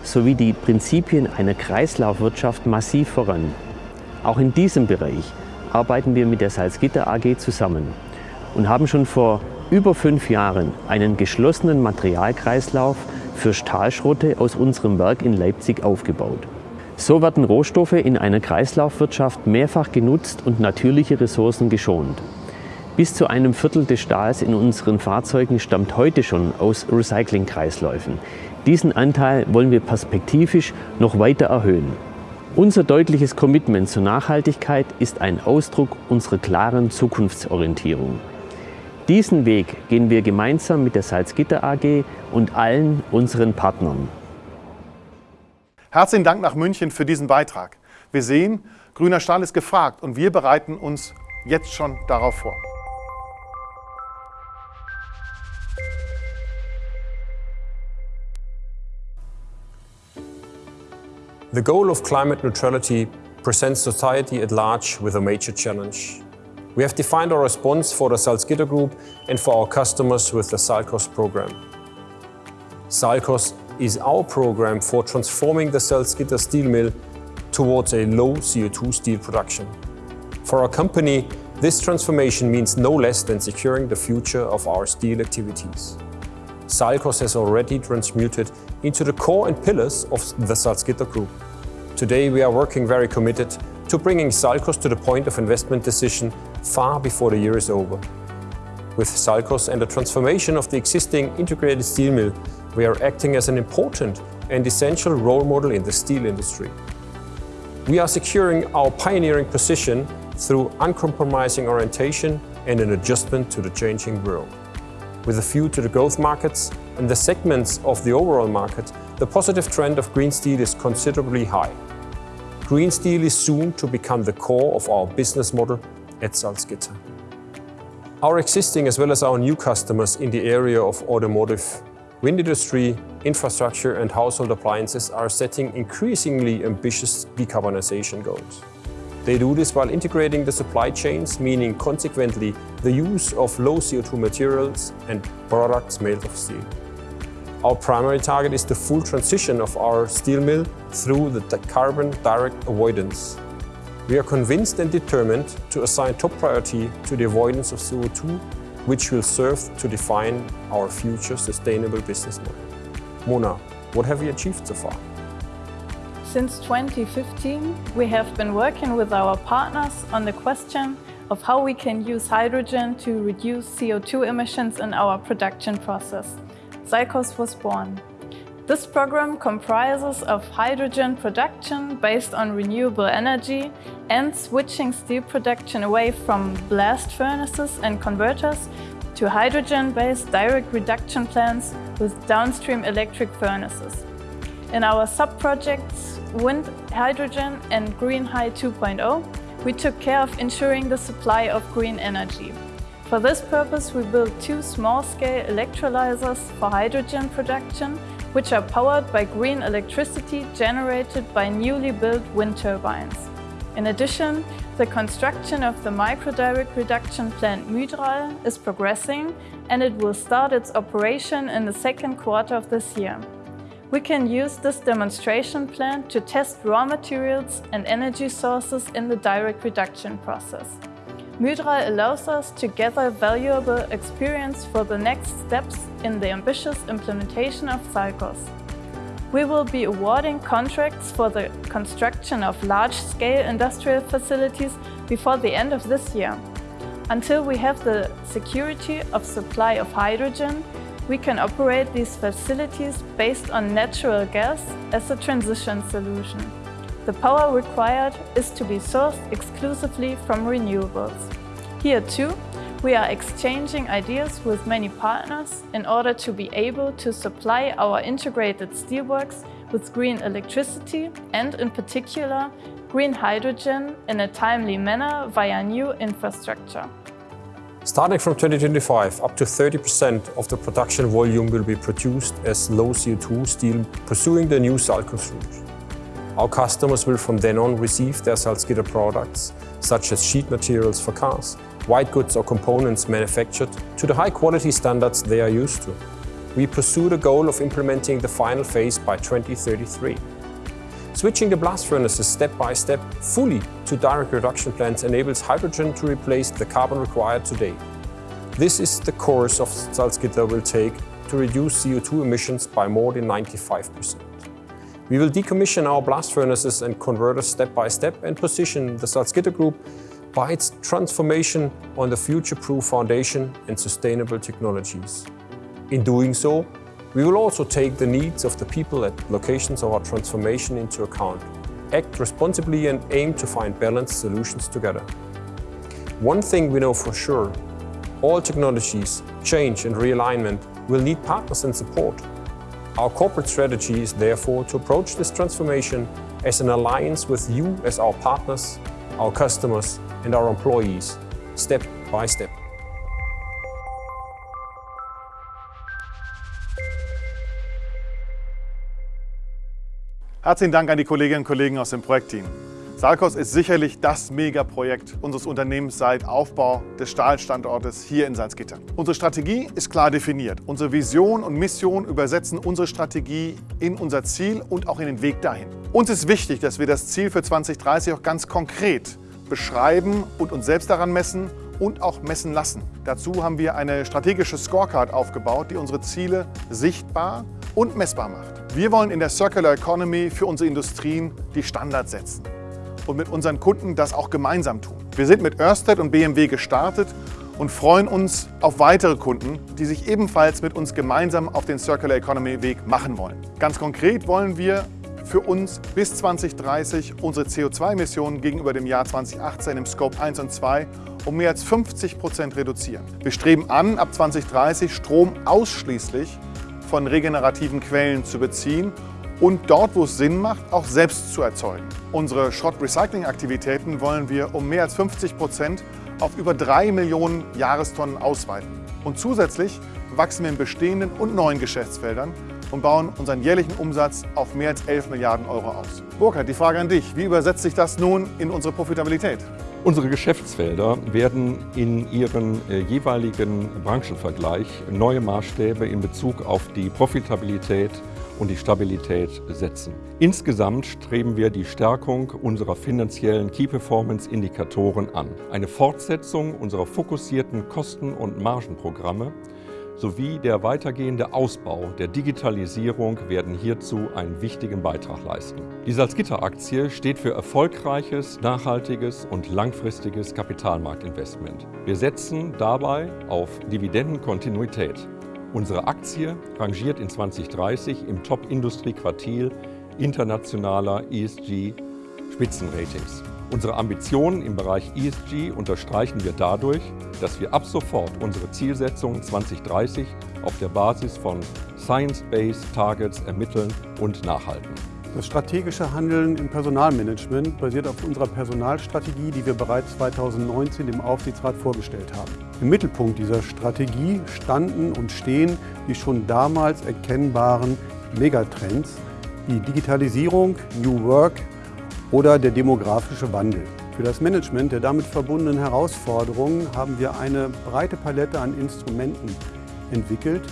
sowie die Prinzipien einer Kreislaufwirtschaft massiv voran. Auch in diesem Bereich arbeiten wir mit der Salzgitter AG zusammen und haben schon vor über fünf Jahren einen geschlossenen Materialkreislauf für Stahlschrotte aus unserem Werk in Leipzig aufgebaut. So werden Rohstoffe in einer Kreislaufwirtschaft mehrfach genutzt und natürliche Ressourcen geschont. Bis zu einem Viertel des Stahls in unseren Fahrzeugen stammt heute schon aus Recyclingkreisläufen. Diesen Anteil wollen wir perspektivisch noch weiter erhöhen. Unser deutliches Commitment zur Nachhaltigkeit ist ein Ausdruck unserer klaren Zukunftsorientierung. Diesen Weg gehen wir gemeinsam mit der Salzgitter AG und allen unseren Partnern. Herzlichen Dank nach München für diesen Beitrag. Wir sehen, grüner Stahl ist gefragt und wir bereiten uns jetzt schon darauf vor. The goal of climate neutrality presents society at large with a major challenge. We have defined our response for the Salzgitter Group and for our customers with the Salcos program. Salcos is our program for transforming the Salzgitter steel mill towards a low CO2 steel production. For our company, this transformation means no less than securing the future of our steel activities. Salzgitter has already transmuted into the core and pillars of the Salzgitter Group. Today we are working very committed to bringing Salzgitter to the point of investment decision far before the year is over. With Salzgitter and the transformation of the existing integrated steel mill, we are acting as an important and essential role model in the steel industry. We are securing our pioneering position through uncompromising orientation and an adjustment to the changing world. With a view to the growth markets and the segments of the overall market, the positive trend of green steel is considerably high. Green steel is soon to become the core of our business model at Salzgitter. Our existing as well as our new customers in the area of automotive, wind industry, infrastructure and household appliances are setting increasingly ambitious decarbonization goals. They do this while integrating the supply chains, meaning consequently the use of low CO2 materials and products made of steel. Our primary target is the full transition of our steel mill through the carbon direct avoidance. We are convinced and determined to assign top priority to the avoidance of CO2, which will serve to define our future sustainable business model. Mona, what have we achieved so far? Since 2015, we have been working with our partners on the question of how we can use hydrogen to reduce CO2 emissions in our production process. SALCOS was born. This program comprises of hydrogen production based on renewable energy and switching steel production away from blast furnaces and converters to hydrogen-based direct reduction plants with downstream electric furnaces. In our sub-projects Wind Hydrogen and Green High 2.0, we took care of ensuring the supply of green energy. For this purpose, we built two small-scale electrolyzers for hydrogen production, which are powered by green electricity generated by newly built wind turbines. In addition, the construction of the microdirect reduction plant Mydral is progressing and it will start its operation in the second quarter of this year. We can use this demonstration plant to test raw materials and energy sources in the direct reduction process. Mydral allows us to gather valuable experience for the next steps in the ambitious implementation of SALCOS. We will be awarding contracts for the construction of large-scale industrial facilities before the end of this year. Until we have the security of supply of hydrogen, we can operate these facilities based on natural gas as a transition solution. The power required is to be sourced exclusively from renewables. Here too, we are exchanging ideas with many partners in order to be able to supply our integrated steelworks with green electricity and, in particular, green hydrogen in a timely manner via new infrastructure. Starting from 2025, up to 30% of the production volume will be produced as low CO2 steel pursuing the new SALCOS route. Our customers will from then on receive their Salzgitter products, such as sheet materials for cars, white goods or components manufactured to the high quality standards they are used to. We pursue the goal of implementing the final phase by 2033. Switching the blast furnaces step by step fully to direct reduction plants enables hydrogen to replace the carbon required today. This is the course of Salzgitter will take to reduce CO2 emissions by more than 95%. We will decommission our blast furnaces and converters step by step and position the Salzgitter Group by its transformation on the future-proof foundation and sustainable technologies. In doing so, we will also take the needs of the people at locations of our transformation into account, act responsibly and aim to find balanced solutions together. One thing we know for sure, all technologies, change and realignment will need partners and support. Our corporate strategy is therefore to approach this transformation as an alliance with you as our partners, our customers and our employees, step by step. Herzlichen Dank an die Kolleginnen und Kollegen aus dem Projektteam. Salcos ist sicherlich das Megaprojekt unseres Unternehmens seit Aufbau des Stahlstandortes hier in Salzgitter. Unsere Strategie ist klar definiert. Unsere Vision und Mission übersetzen unsere Strategie in unser Ziel und auch in den Weg dahin. Uns ist wichtig, dass wir das Ziel für 2030 auch ganz konkret beschreiben und uns selbst daran messen und auch messen lassen. Dazu haben wir eine strategische Scorecard aufgebaut, die unsere Ziele sichtbar und messbar macht. Wir wollen in der Circular Economy für unsere Industrien die Standards setzen und mit unseren Kunden das auch gemeinsam tun. Wir sind mit Ørsted und BMW gestartet und freuen uns auf weitere Kunden, die sich ebenfalls mit uns gemeinsam auf den Circular Economy Weg machen wollen. Ganz konkret wollen wir für uns bis 2030 unsere CO2-Emissionen gegenüber dem Jahr 2018 im Scope 1 und 2 um mehr als 50 Prozent reduzieren. Wir streben an, ab 2030 Strom ausschließlich von regenerativen Quellen zu beziehen und dort, wo es Sinn macht, auch selbst zu erzeugen. Unsere Schrott-Recycling-Aktivitäten wollen wir um mehr als 50 Prozent auf über 3 Millionen Jahrestonnen ausweiten. Und zusätzlich wachsen wir in bestehenden und neuen Geschäftsfeldern und bauen unseren jährlichen Umsatz auf mehr als 11 Milliarden Euro aus. Burkhard, die Frage an dich. Wie übersetzt sich das nun in unsere Profitabilität? Unsere Geschäftsfelder werden in ihren äh, jeweiligen Branchenvergleich neue Maßstäbe in Bezug auf die Profitabilität und die Stabilität setzen. Insgesamt streben wir die Stärkung unserer finanziellen Key-Performance-Indikatoren an. Eine Fortsetzung unserer fokussierten Kosten- und Margenprogramme sowie der weitergehende Ausbau der Digitalisierung werden hierzu einen wichtigen Beitrag leisten. Die Salzgitter-Aktie steht für erfolgreiches, nachhaltiges und langfristiges Kapitalmarktinvestment. Wir setzen dabei auf Dividendenkontinuität. Unsere Aktie rangiert in 2030 im Top-Industrie-Quartil internationaler ESG-Spitzenratings. Unsere Ambitionen im Bereich ESG unterstreichen wir dadurch, dass wir ab sofort unsere Zielsetzungen 2030 auf der Basis von Science-Based Targets ermitteln und nachhalten. Das strategische Handeln im Personalmanagement basiert auf unserer Personalstrategie, die wir bereits 2019 dem Aufsichtsrat vorgestellt haben. Im Mittelpunkt dieser Strategie standen und stehen die schon damals erkennbaren Megatrends, die Digitalisierung, New Work, oder der demografische Wandel. Für das Management der damit verbundenen Herausforderungen haben wir eine breite Palette an Instrumenten entwickelt,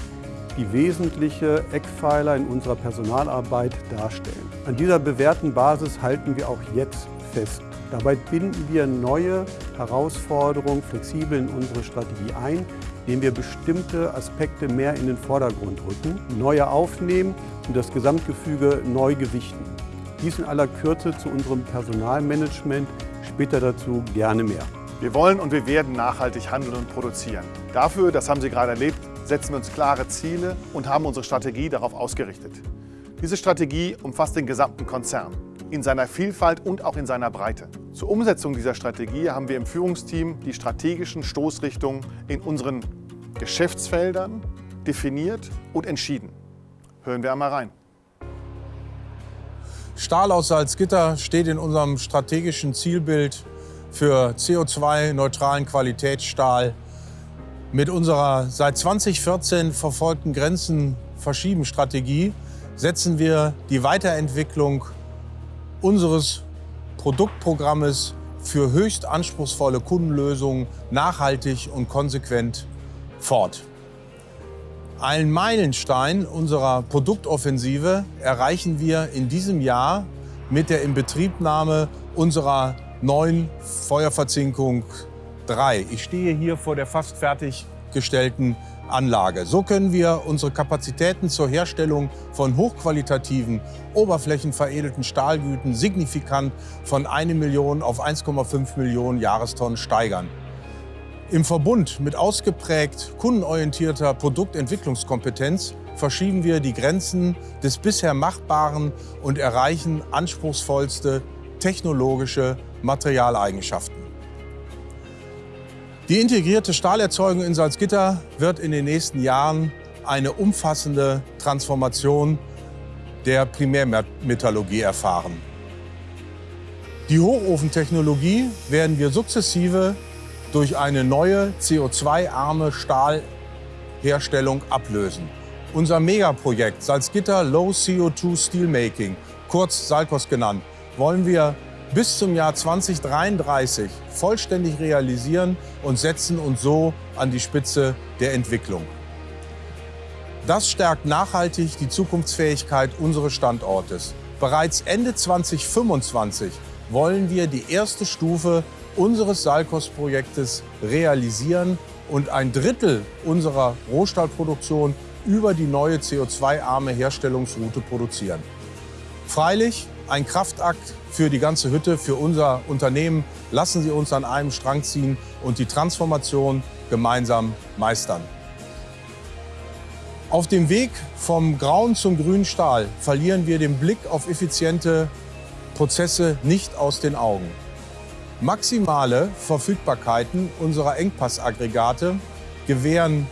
die wesentliche Eckpfeiler in unserer Personalarbeit darstellen. An dieser bewährten Basis halten wir auch jetzt fest. Dabei binden wir neue Herausforderungen flexibel in unsere Strategie ein, indem wir bestimmte Aspekte mehr in den Vordergrund rücken, neue aufnehmen und das Gesamtgefüge neu gewichten. Dies in aller Kürze zu unserem Personalmanagement, später dazu gerne mehr. Wir wollen und wir werden nachhaltig handeln und produzieren. Dafür, das haben Sie gerade erlebt, setzen wir uns klare Ziele und haben unsere Strategie darauf ausgerichtet. Diese Strategie umfasst den gesamten Konzern, in seiner Vielfalt und auch in seiner Breite. Zur Umsetzung dieser Strategie haben wir im Führungsteam die strategischen Stoßrichtungen in unseren Geschäftsfeldern definiert und entschieden. Hören wir einmal rein. Stahl aus Salzgitter steht in unserem strategischen Zielbild für CO2-neutralen Qualitätsstahl. Mit unserer seit 2014 verfolgten Grenzen-Verschieben-Strategie setzen wir die Weiterentwicklung unseres Produktprogrammes für höchst anspruchsvolle Kundenlösungen nachhaltig und konsequent fort. Einen Meilenstein unserer Produktoffensive erreichen wir in diesem Jahr mit der Inbetriebnahme unserer neuen Feuerverzinkung 3. Ich stehe hier vor der fast fertiggestellten Anlage. So können wir unsere Kapazitäten zur Herstellung von hochqualitativen, oberflächenveredelten Stahlgüten signifikant von 1 Million auf 1,5 Millionen Jahrestonnen steigern. Im Verbund mit ausgeprägt kundenorientierter Produktentwicklungskompetenz verschieben wir die Grenzen des bisher Machbaren und erreichen anspruchsvollste technologische Materialeigenschaften. Die integrierte Stahlerzeugung in Salzgitter wird in den nächsten Jahren eine umfassende Transformation der Primärmetallurgie erfahren. Die Hochofentechnologie werden wir sukzessive durch eine neue CO2-arme Stahlherstellung ablösen. Unser Megaprojekt Salzgitter Low CO2 Steelmaking, kurz Salkos genannt, wollen wir bis zum Jahr 2033 vollständig realisieren und setzen uns so an die Spitze der Entwicklung. Das stärkt nachhaltig die Zukunftsfähigkeit unseres Standortes. Bereits Ende 2025 wollen wir die erste Stufe unseres Salkos-Projektes realisieren und ein Drittel unserer Rohstahlproduktion über die neue CO2-arme Herstellungsroute produzieren. Freilich ein Kraftakt für die ganze Hütte, für unser Unternehmen. Lassen Sie uns an einem Strang ziehen und die Transformation gemeinsam meistern. Auf dem Weg vom grauen zum grünen Stahl verlieren wir den Blick auf effiziente Prozesse nicht aus den Augen. Maximale Verfügbarkeiten unserer Engpassaggregate gewähren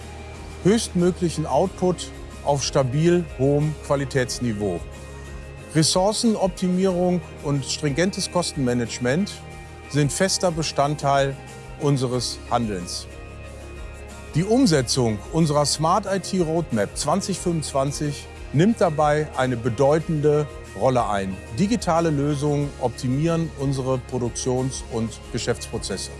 höchstmöglichen Output auf stabil hohem Qualitätsniveau. Ressourcenoptimierung und stringentes Kostenmanagement sind fester Bestandteil unseres Handelns. Die Umsetzung unserer Smart IT Roadmap 2025 nimmt dabei eine bedeutende Rolle ein. Digitale Lösungen optimieren unsere Produktions- und Geschäftsprozesse.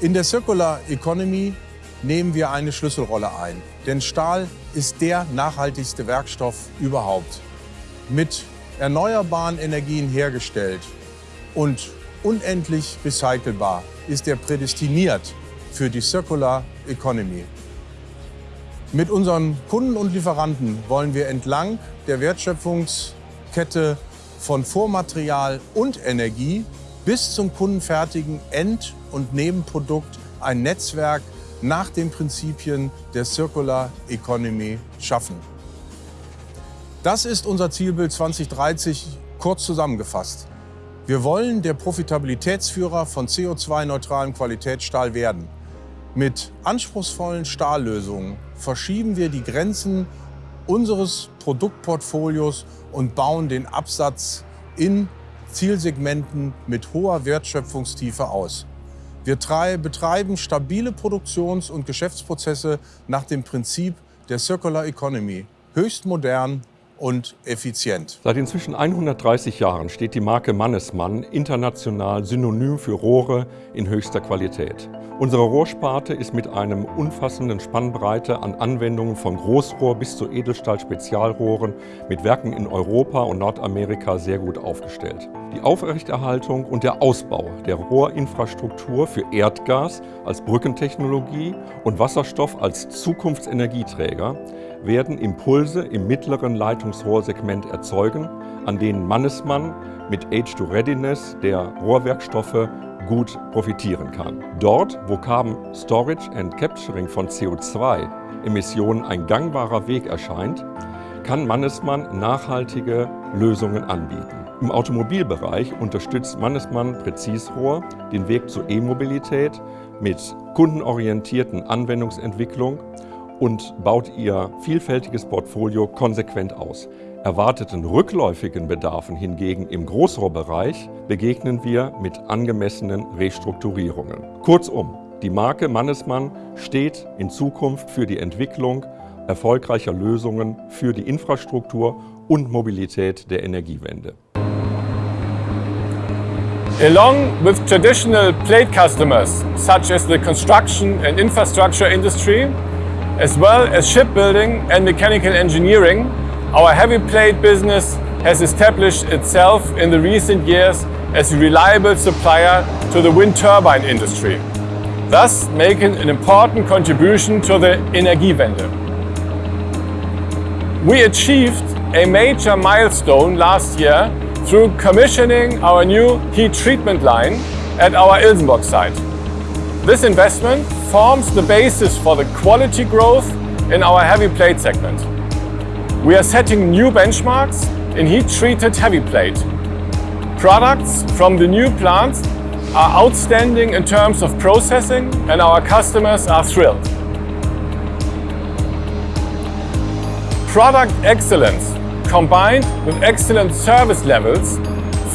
In der Circular Economy nehmen wir eine Schlüsselrolle ein, denn Stahl ist der nachhaltigste Werkstoff überhaupt mit erneuerbaren Energien hergestellt und unendlich recycelbar, ist er prädestiniert für die Circular Economy. Mit unseren Kunden und Lieferanten wollen wir entlang der Wertschöpfungskette von Vormaterial und Energie bis zum kundenfertigen End- und Nebenprodukt ein Netzwerk nach den Prinzipien der Circular Economy schaffen. Das ist unser Zielbild 2030 kurz zusammengefasst. Wir wollen der Profitabilitätsführer von CO2-neutralem Qualitätsstahl werden. Mit anspruchsvollen Stahllösungen verschieben wir die Grenzen unseres Produktportfolios und bauen den Absatz in Zielsegmenten mit hoher Wertschöpfungstiefe aus. Wir betreiben stabile Produktions- und Geschäftsprozesse nach dem Prinzip der Circular Economy, höchst modern und effizient. Seit inzwischen 130 Jahren steht die Marke Mannesmann international synonym für Rohre in höchster Qualität. Unsere Rohrsparte ist mit einem umfassenden Spannbreite an Anwendungen von Großrohr bis zu Edelstahl-Spezialrohren mit Werken in Europa und Nordamerika sehr gut aufgestellt. Die Aufrechterhaltung und der Ausbau der Rohrinfrastruktur für Erdgas als Brückentechnologie und Wasserstoff als Zukunftsenergieträger werden Impulse im mittleren Leitungsrohrsegment erzeugen, an denen Mannesmann mit H2 Readiness der Rohrwerkstoffe gut profitieren kann. Dort, wo Carbon Storage and Capturing von CO2-Emissionen ein gangbarer Weg erscheint, kann Mannesmann nachhaltige Lösungen anbieten. Im Automobilbereich unterstützt Mannesmann Präzisrohr den Weg zur E-Mobilität mit kundenorientierten Anwendungsentwicklung und baut ihr vielfältiges Portfolio konsequent aus. Erwarteten rückläufigen Bedarfen hingegen im Großrohrbereich begegnen wir mit angemessenen Restrukturierungen. Kurzum, die Marke Mannesmann steht in Zukunft für die Entwicklung erfolgreicher Lösungen für die Infrastruktur und Mobilität der Energiewende. Along with traditional plate customers, such as the construction and infrastructure industry, as well as shipbuilding and mechanical engineering, our heavy plate business has established itself in the recent years as a reliable supplier to the wind turbine industry, thus making an important contribution to the Energiewende. We achieved a major milestone last year through commissioning our new heat treatment line at our Ilsenburg site. This investment forms the basis for the quality growth in our heavy plate segment. We are setting new benchmarks in heat-treated heavy plate. Products from the new plant are outstanding in terms of processing and our customers are thrilled. Product excellence combined with excellent service levels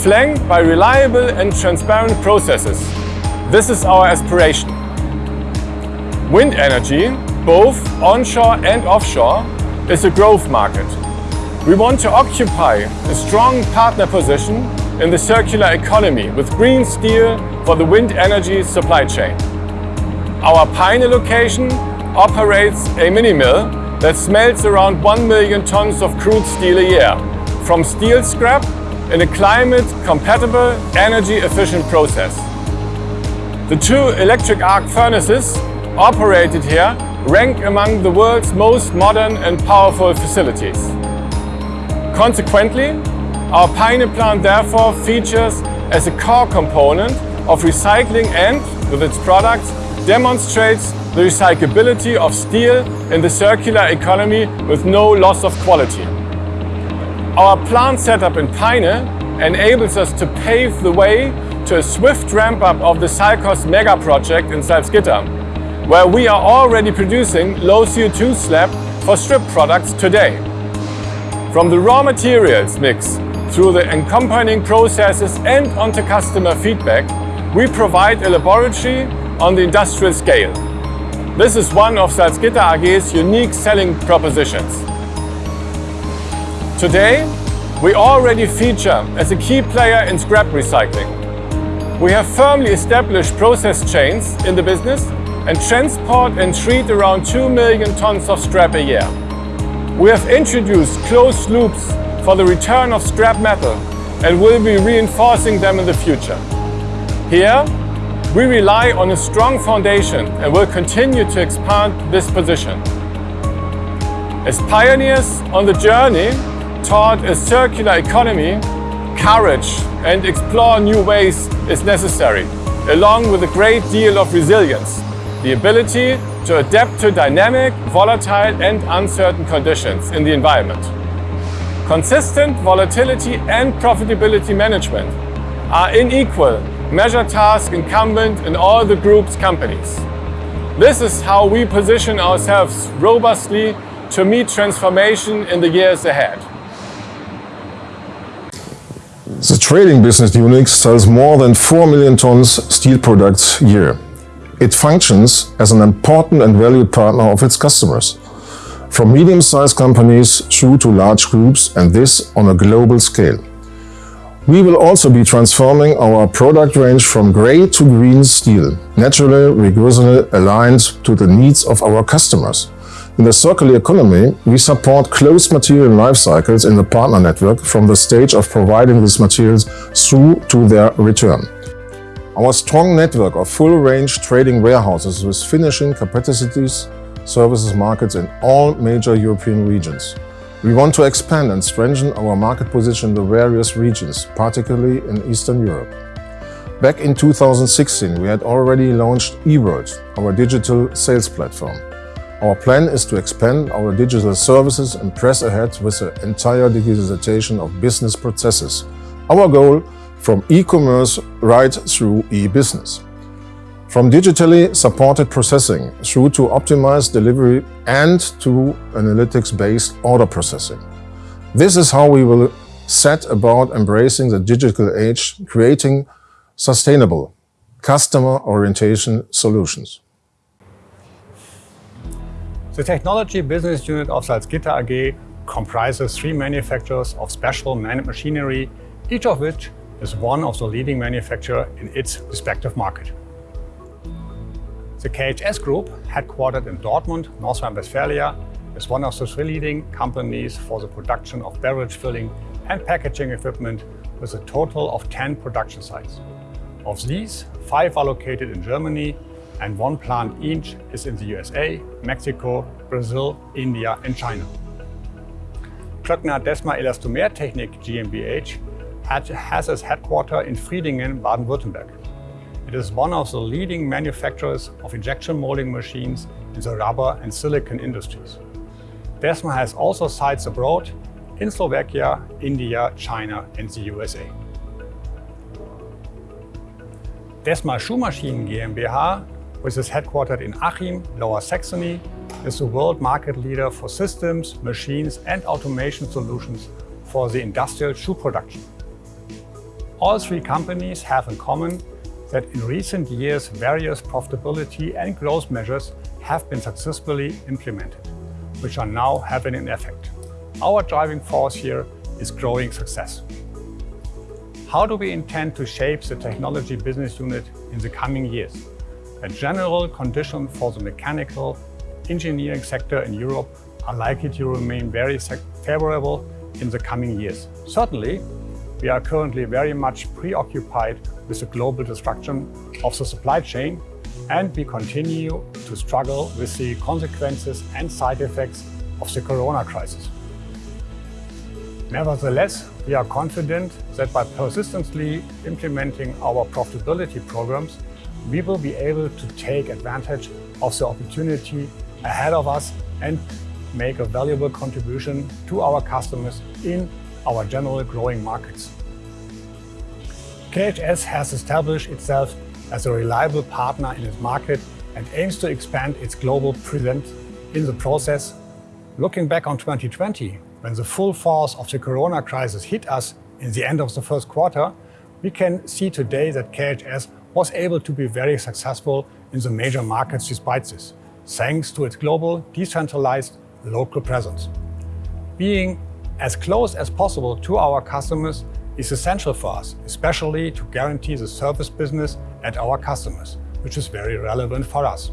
flanked by reliable and transparent processes. This is our aspiration. Wind energy, both onshore and offshore, is a growth market. We want to occupy a strong partner position in the circular economy with green steel for the wind energy supply chain. Our Peine location operates a mini mill that smelts around 1 million tons of crude steel a year, from steel scrap in a climate-compatible, energy-efficient process. The two electric arc furnaces operated here rank among the world's most modern and powerful facilities. Consequently, our Peine plant therefore features as a core component of recycling and, with its products, demonstrates the recyclability of steel in the circular economy with no loss of quality. Our plant setup in Peine enables us to pave the way to a swift ramp-up of the SALCOS mega project in Salzgitter, where we are already producing low CO2 slab for strip products today. From the raw materials mix through the accompanying processes and onto customer feedback, we provide a laboratory on the industrial scale. This is one of Salzgitter AG's unique selling propositions. Today, we already feature as a key player in scrap recycling. We have firmly established process chains in the business and transport and treat around 2 million tons of scrap a year. We have introduced closed loops for the return of scrap metal and will be reinforcing them in the future. Here, we rely on a strong foundation and will continue to expand this position. As pioneers on the journey toward a circular economy, courage and explore new ways is necessary, along with a great deal of resilience, the ability to adapt to dynamic, volatile and uncertain conditions in the environment. Consistent volatility and profitability management are unequal measure task incumbent in all the group's companies. This is how we position ourselves robustly to meet transformation in the years ahead. The trading business unit sells more than 4 million tons steel products a year. It functions as an important and valued partner of its customers, from medium-sized companies through to large groups, and this on a global scale. We will also be transforming our product range from grey to green steel, naturally, rigorously aligned to the needs of our customers. In the circular economy, we support closed material life cycles in the partner network from the stage of providing these materials through to their return. Our strong network of full-range trading warehouses with finishing capacities services markets in all major European regions. We want to expand and strengthen our market position in the various regions, particularly in Eastern Europe. Back in 2016, we had already launched eWorld, our digital sales platform. Our plan is to expand our digital services and press ahead with the entire digitization of business processes. Our goal from e-commerce right through e-business. From digitally supported processing through to optimized delivery and to analytics-based order processing. This is how we will set about embracing the digital age, creating sustainable customer orientation solutions. The technology business unit of Salzgitter AG comprises three manufacturers of special machinery, each of which is one of the leading manufacturer in its respective market. The KHS Group, headquartered in Dortmund, North Rhine-Westphalia, is one of the three leading companies for the production of beverage filling and packaging equipment with a total of 10 production sites. Of these, five are located in Germany and one plant each is in the USA, Mexico, Brazil, India and China. Klöckner Desma Elastomertechnik GmbH has its headquarters in Friedingen, Baden-Württemberg. It is one of the leading manufacturers of injection molding machines in the rubber and silicon industries. Desma has also sites abroad in Slovakia, India, China and the USA. Desma Schuhmaschinen GmbH, which is headquartered in Achim, Lower Saxony, is the world market leader for systems, machines and automation solutions for the industrial shoe production. All three companies have in common that in recent years various profitability and growth measures have been successfully implemented, which are now having an effect. Our driving force here is growing success. How do we intend to shape the technology business unit in the coming years? A general condition for the mechanical engineering sector in Europe are likely to remain very favorable in the coming years. Certainly, we are currently very much preoccupied with the global destruction of the supply chain and we continue to struggle with the consequences and side effects of the corona crisis. Nevertheless, we are confident that by persistently implementing our profitability programs, we will be able to take advantage of the opportunity ahead of us and make a valuable contribution to our customers in our general growing markets. KHS has established itself as a reliable partner in its market and aims to expand its global presence in the process. Looking back on 2020, when the full force of the corona crisis hit us in the end of the first quarter, we can see today that KHS was able to be very successful in the major markets despite this, thanks to its global, decentralized, local presence. Being as close as possible to our customers is essential for us, especially to guarantee the service business at our customers, which is very relevant for us.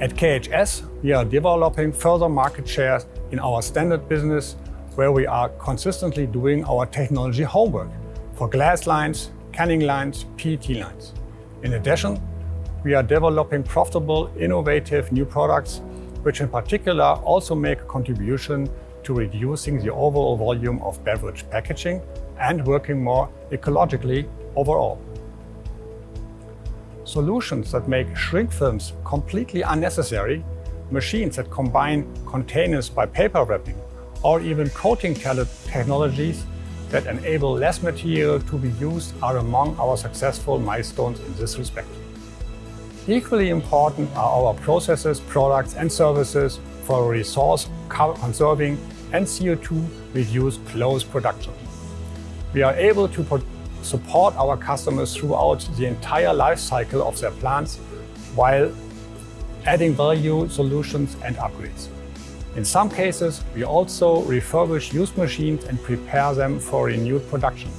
At KHS, we are developing further market shares in our standard business, where we are consistently doing our technology homework for glass lines, canning lines, PET lines. In addition, we are developing profitable, innovative new products, which in particular also make a contribution to reducing the overall volume of beverage packaging and working more ecologically overall. Solutions that make shrink films completely unnecessary, machines that combine containers by paper wrapping, or even coating technologies that enable less material to be used are among our successful milestones in this respect. Equally important are our processes, products and services for resource conserving and CO2-reduced close production. We are able to support our customers throughout the entire life cycle of their plants while adding value solutions and upgrades. In some cases, we also refurbish used machines and prepare them for renewed production.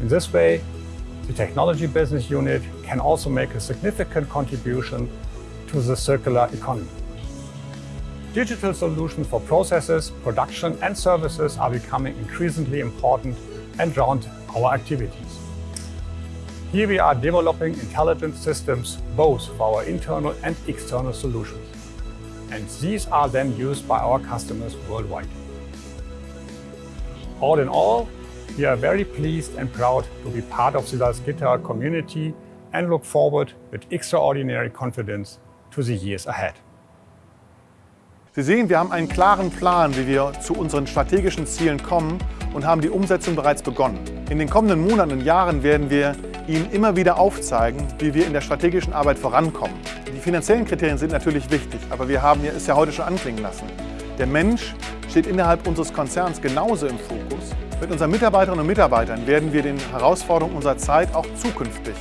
In this way, the Technology Business Unit can also make a significant contribution to the circular economy. Digital solutions for processes, production and services are becoming increasingly important and round our activities. Here we are developing intelligent systems both for our internal and external solutions. And these are then used by our customers worldwide. All in all, we are very pleased and proud to be part of the Salzgitter community and look forward with extraordinary confidence to the years ahead. Sie sehen, wir haben einen klaren Plan, wie wir zu unseren strategischen Zielen kommen und haben die Umsetzung bereits begonnen. In den kommenden Monaten und Jahren werden wir Ihnen immer wieder aufzeigen, wie wir in der strategischen Arbeit vorankommen. Die finanziellen Kriterien sind natürlich wichtig, aber wir haben es ja heute schon anklingen lassen. Der Mensch steht innerhalb unseres Konzerns genauso im Fokus. Mit unseren Mitarbeiterinnen und Mitarbeitern werden wir den Herausforderungen unserer Zeit auch zukünftig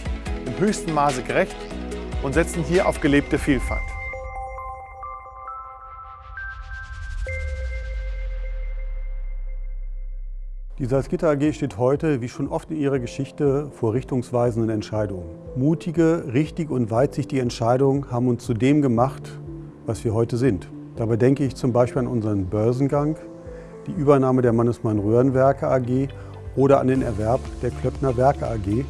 im höchsten Maße gerecht und setzen hier auf gelebte Vielfalt. Die Salzgitter AG steht heute, wie schon oft in ihrer Geschichte, vor richtungsweisenden Entscheidungen. Mutige, richtig und weitsichtige Entscheidungen haben uns zu dem gemacht, was wir heute sind. Dabei denke ich zum Beispiel an unseren Börsengang, die Übernahme der Mannesmann Röhrenwerke AG oder an den Erwerb der Klöckner Werke AG,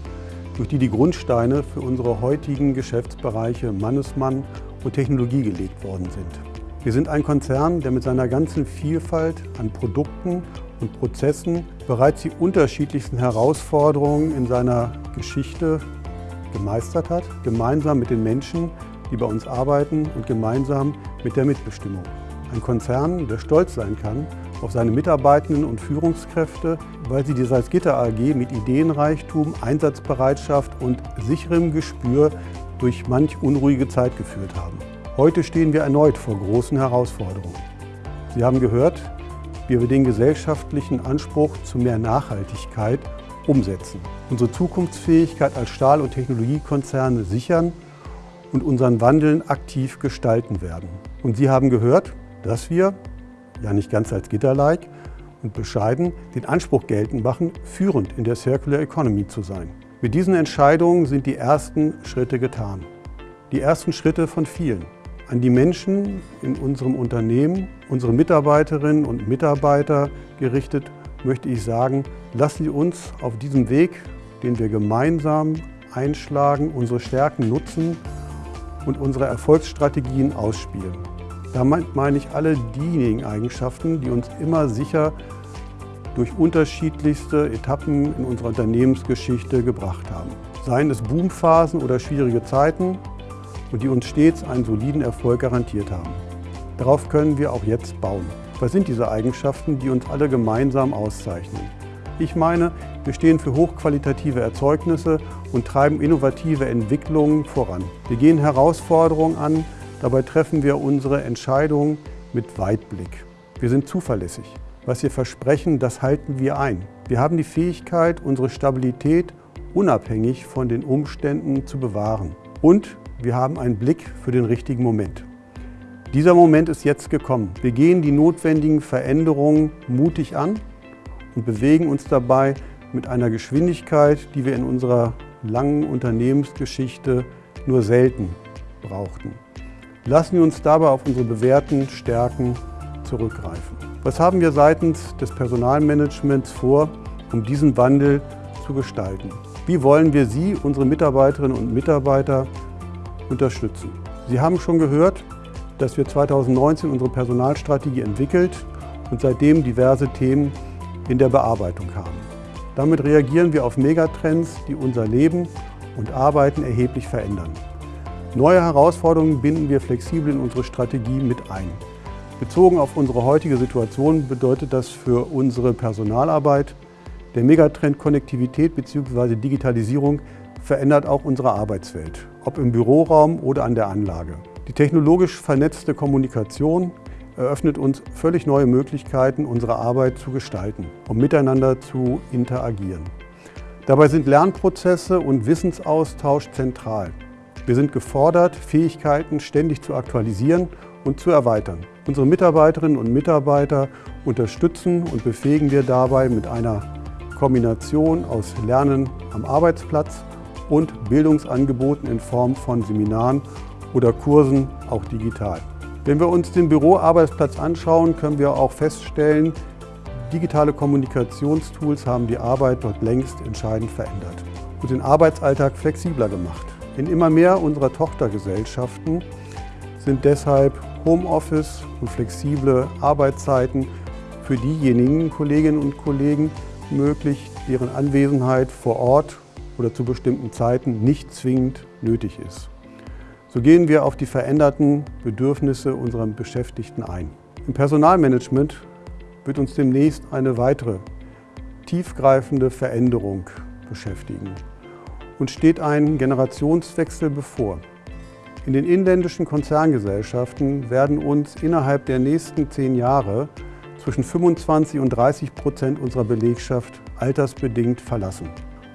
durch die die Grundsteine für unsere heutigen Geschäftsbereiche Mannesmann und Technologie gelegt worden sind. Wir sind ein Konzern, der mit seiner ganzen Vielfalt an Produkten und Prozessen bereits die unterschiedlichsten Herausforderungen in seiner Geschichte gemeistert hat, gemeinsam mit den Menschen, die bei uns arbeiten und gemeinsam mit der Mitbestimmung. Ein Konzern, der stolz sein kann auf seine Mitarbeitenden und Führungskräfte, weil sie die Salzgitter AG mit Ideenreichtum, Einsatzbereitschaft und sicherem Gespür durch manch unruhige Zeit geführt haben. Heute stehen wir erneut vor großen Herausforderungen. Sie haben gehört, wie wir den gesellschaftlichen Anspruch zu mehr Nachhaltigkeit umsetzen, unsere Zukunftsfähigkeit als Stahl- und Technologiekonzerne sichern und unseren Wandeln aktiv gestalten werden. Und Sie haben gehört, dass wir, ja nicht ganz als Gitter-like und bescheiden, den Anspruch geltend machen, führend in der Circular Economy zu sein. Mit diesen Entscheidungen sind die ersten Schritte getan. Die ersten Schritte von vielen an die Menschen in unserem Unternehmen, unsere Mitarbeiterinnen und Mitarbeiter gerichtet, möchte ich sagen, lassen Sie uns auf diesem Weg, den wir gemeinsam einschlagen, unsere Stärken nutzen und unsere Erfolgsstrategien ausspielen. Damit meine ich alle diejenigen Eigenschaften, die uns immer sicher durch unterschiedlichste Etappen in unserer Unternehmensgeschichte gebracht haben. Seien es Boomphasen oder schwierige Zeiten und die uns stets einen soliden Erfolg garantiert haben. Darauf können wir auch jetzt bauen. Was sind diese Eigenschaften, die uns alle gemeinsam auszeichnen? Ich meine, wir stehen für hochqualitative Erzeugnisse und treiben innovative Entwicklungen voran. Wir gehen Herausforderungen an, dabei treffen wir unsere Entscheidungen mit Weitblick. Wir sind zuverlässig. Was wir versprechen, das halten wir ein. Wir haben die Fähigkeit, unsere Stabilität unabhängig von den Umständen zu bewahren. Und wir haben einen Blick für den richtigen Moment. Dieser Moment ist jetzt gekommen. Wir gehen die notwendigen Veränderungen mutig an und bewegen uns dabei mit einer Geschwindigkeit, die wir in unserer langen Unternehmensgeschichte nur selten brauchten. Lassen wir uns dabei auf unsere bewährten Stärken zurückgreifen. Was haben wir seitens des Personalmanagements vor, um diesen Wandel zu gestalten? Wie wollen wir Sie, unsere Mitarbeiterinnen und Mitarbeiter, unterstützen? Sie haben schon gehört, dass wir 2019 unsere Personalstrategie entwickelt und seitdem diverse Themen in der Bearbeitung haben. Damit reagieren wir auf Megatrends, die unser Leben und Arbeiten erheblich verändern. Neue Herausforderungen binden wir flexibel in unsere Strategie mit ein. Bezogen auf unsere heutige Situation bedeutet das für unsere Personalarbeit, der Megatrend Konnektivität bzw. Digitalisierung verändert auch unsere Arbeitswelt, ob im Büroraum oder an der Anlage. Die technologisch vernetzte Kommunikation eröffnet uns völlig neue Möglichkeiten, unsere Arbeit zu gestalten und miteinander zu interagieren. Dabei sind Lernprozesse und Wissensaustausch zentral. Wir sind gefordert, Fähigkeiten ständig zu aktualisieren und zu erweitern. Unsere Mitarbeiterinnen und Mitarbeiter unterstützen und befähigen wir dabei mit einer Kombination aus Lernen am Arbeitsplatz und Bildungsangeboten in Form von Seminaren oder Kursen, auch digital. Wenn wir uns den Büroarbeitsplatz anschauen, können wir auch feststellen, digitale Kommunikationstools haben die Arbeit dort längst entscheidend verändert und den Arbeitsalltag flexibler gemacht. In immer mehr unserer Tochtergesellschaften sind deshalb Homeoffice und flexible Arbeitszeiten für diejenigen Kolleginnen und Kollegen möglich, deren Anwesenheit vor Ort oder zu bestimmten Zeiten nicht zwingend nötig ist. So gehen wir auf die veränderten Bedürfnisse unserer Beschäftigten ein. Im Personalmanagement wird uns demnächst eine weitere tiefgreifende Veränderung beschäftigen und steht ein Generationswechsel bevor. In den inländischen Konzerngesellschaften werden uns innerhalb der nächsten zehn Jahre zwischen 25 und 30 Prozent unserer Belegschaft altersbedingt verlassen.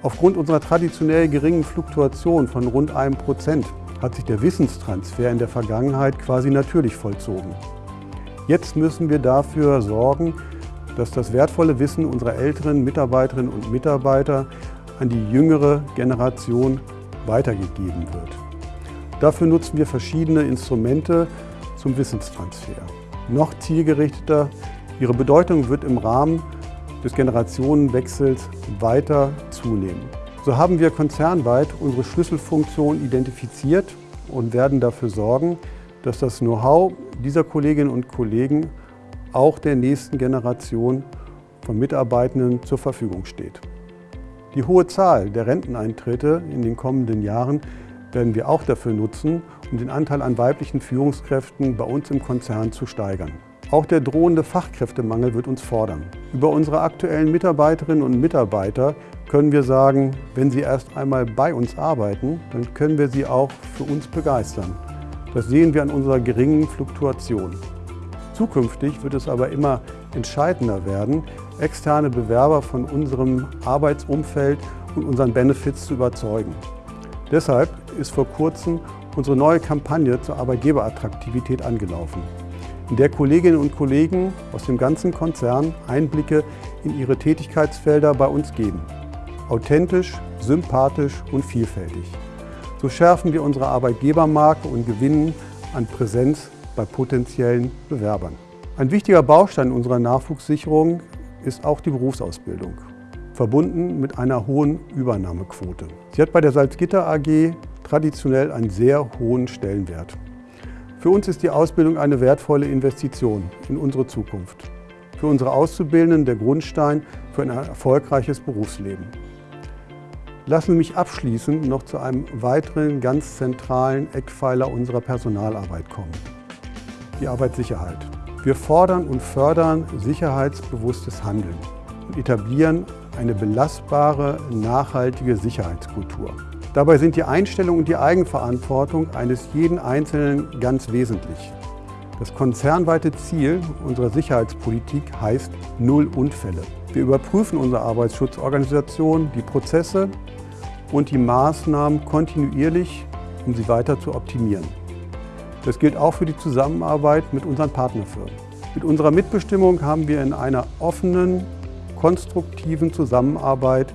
Aufgrund unserer traditionell geringen Fluktuation von rund einem Prozent hat sich der Wissenstransfer in der Vergangenheit quasi natürlich vollzogen. Jetzt müssen wir dafür sorgen, dass das wertvolle Wissen unserer älteren Mitarbeiterinnen und Mitarbeiter an die jüngere Generation weitergegeben wird. Dafür nutzen wir verschiedene Instrumente zum Wissenstransfer. Noch zielgerichteter, ihre Bedeutung wird im Rahmen des Generationenwechsels weiter zunehmen. So haben wir konzernweit unsere Schlüsselfunktion identifiziert und werden dafür sorgen, dass das Know-how dieser Kolleginnen und Kollegen auch der nächsten Generation von Mitarbeitenden zur Verfügung steht. Die hohe Zahl der Renteneintritte in den kommenden Jahren werden wir auch dafür nutzen, um den Anteil an weiblichen Führungskräften bei uns im Konzern zu steigern. Auch der drohende Fachkräftemangel wird uns fordern. Über unsere aktuellen Mitarbeiterinnen und Mitarbeiter können wir sagen, wenn sie erst einmal bei uns arbeiten, dann können wir sie auch für uns begeistern. Das sehen wir an unserer geringen Fluktuation. Zukünftig wird es aber immer entscheidender werden, externe Bewerber von unserem Arbeitsumfeld und unseren Benefits zu überzeugen. Deshalb ist vor kurzem unsere neue Kampagne zur Arbeitgeberattraktivität angelaufen der Kolleginnen und Kollegen aus dem ganzen Konzern Einblicke in ihre Tätigkeitsfelder bei uns geben. Authentisch, sympathisch und vielfältig. So schärfen wir unsere Arbeitgebermarke und gewinnen an Präsenz bei potenziellen Bewerbern. Ein wichtiger Baustein unserer Nachwuchssicherung ist auch die Berufsausbildung, verbunden mit einer hohen Übernahmequote. Sie hat bei der Salzgitter AG traditionell einen sehr hohen Stellenwert. Für uns ist die Ausbildung eine wertvolle Investition in unsere Zukunft. Für unsere Auszubildenden der Grundstein für ein erfolgreiches Berufsleben. Lassen Sie mich abschließend noch zu einem weiteren ganz zentralen Eckpfeiler unserer Personalarbeit kommen. Die Arbeitssicherheit. Wir fordern und fördern sicherheitsbewusstes Handeln und etablieren eine belastbare, nachhaltige Sicherheitskultur. Dabei sind die Einstellung und die Eigenverantwortung eines jeden Einzelnen ganz wesentlich. Das konzernweite Ziel unserer Sicherheitspolitik heißt Null Unfälle. Wir überprüfen unsere Arbeitsschutzorganisation, die Prozesse und die Maßnahmen kontinuierlich, um sie weiter zu optimieren. Das gilt auch für die Zusammenarbeit mit unseren Partnerfirmen. Mit unserer Mitbestimmung haben wir in einer offenen, konstruktiven Zusammenarbeit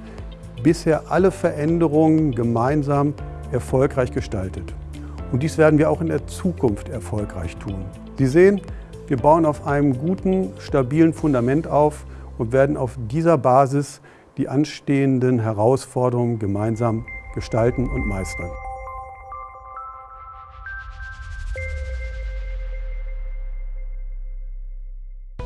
bisher alle Veränderungen gemeinsam erfolgreich gestaltet. Und dies werden wir auch in der Zukunft erfolgreich tun. Sie sehen, wir bauen auf einem guten, stabilen Fundament auf und werden auf dieser Basis die anstehenden Herausforderungen gemeinsam gestalten und meistern.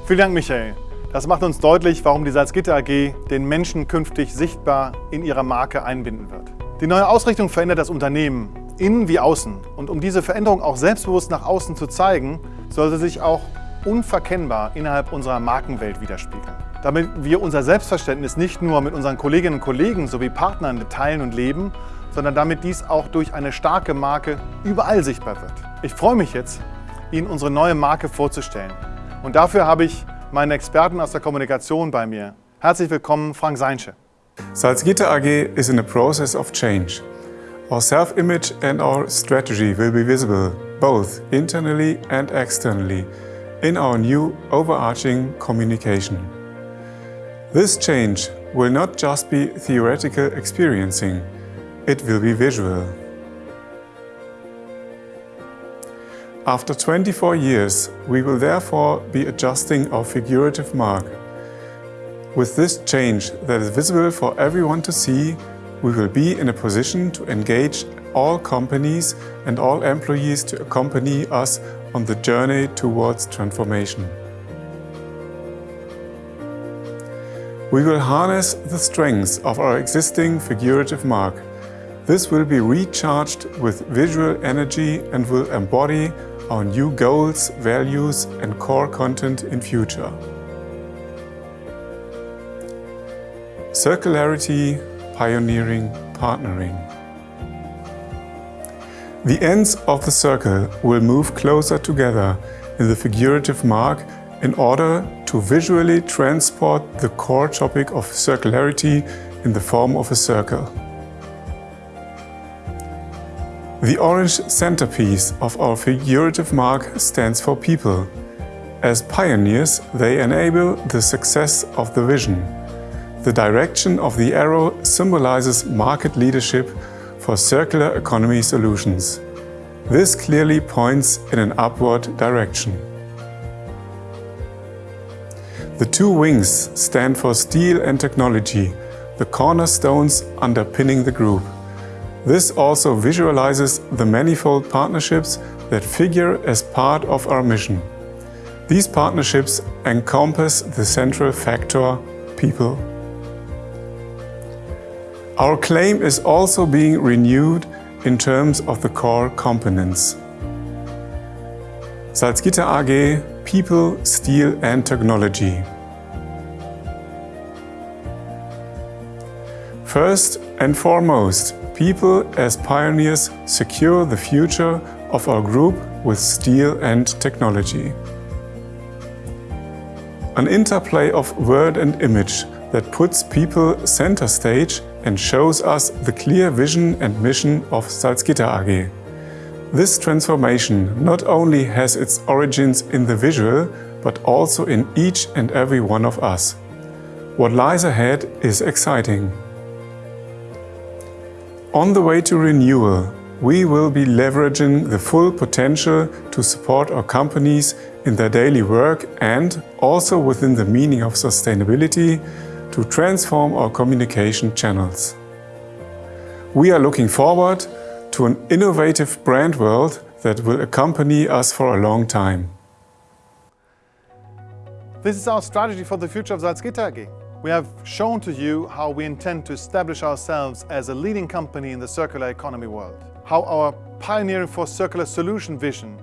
Vielen Dank, Michael. Das macht uns deutlich, warum die Salzgitter AG den Menschen künftig sichtbar in ihrer Marke einbinden wird. Die neue Ausrichtung verändert das Unternehmen, innen wie außen. Und um diese Veränderung auch selbstbewusst nach außen zu zeigen, soll sie sich auch unverkennbar innerhalb unserer Markenwelt widerspiegeln. Damit wir unser Selbstverständnis nicht nur mit unseren Kolleginnen und Kollegen sowie Partnern teilen und leben, sondern damit dies auch durch eine starke Marke überall sichtbar wird. Ich freue mich jetzt, Ihnen unsere neue Marke vorzustellen. Und dafür habe ich meinen Experten aus der Kommunikation bei mir. Herzlich willkommen, Frank Seinsche. Salzgitter AG is in a process of change. Our self-image and our strategy will be visible, both internally and externally, in our new overarching communication. This change will not just be theoretical experiencing, it will be visual. After 24 years, we will therefore be adjusting our figurative mark. With this change that is visible for everyone to see, we will be in a position to engage all companies and all employees to accompany us on the journey towards transformation. We will harness the strengths of our existing figurative mark. This will be recharged with visual energy and will embody our new goals, values and core content in future. Circularity, pioneering, partnering. The ends of the circle will move closer together in the figurative mark in order to visually transport the core topic of circularity in the form of a circle. The orange centerpiece of our figurative mark stands for people. As pioneers, they enable the success of the vision. The direction of the arrow symbolizes market leadership for circular economy solutions. This clearly points in an upward direction. The two wings stand for steel and technology, the cornerstones underpinning the group. This also visualizes the manifold partnerships that figure as part of our mission. These partnerships encompass the central factor, people. Our claim is also being renewed in terms of the core components. Salzgitter AG, People, Steel and Technology. First and foremost, people as pioneers secure the future of our group with steel and technology. An interplay of word and image that puts people center stage and shows us the clear vision and mission of Salzgitter AG. This transformation not only has its origins in the visual, but also in each and every one of us. What lies ahead is exciting. On the way to renewal, we will be leveraging the full potential to support our companies in their daily work and also within the meaning of sustainability to transform our communication channels. We are looking forward to an innovative brand world that will accompany us for a long time. This is our strategy for the future of Salzgitter AG. We have shown to you how we intend to establish ourselves as a leading company in the circular economy world, how our pioneering for circular solution vision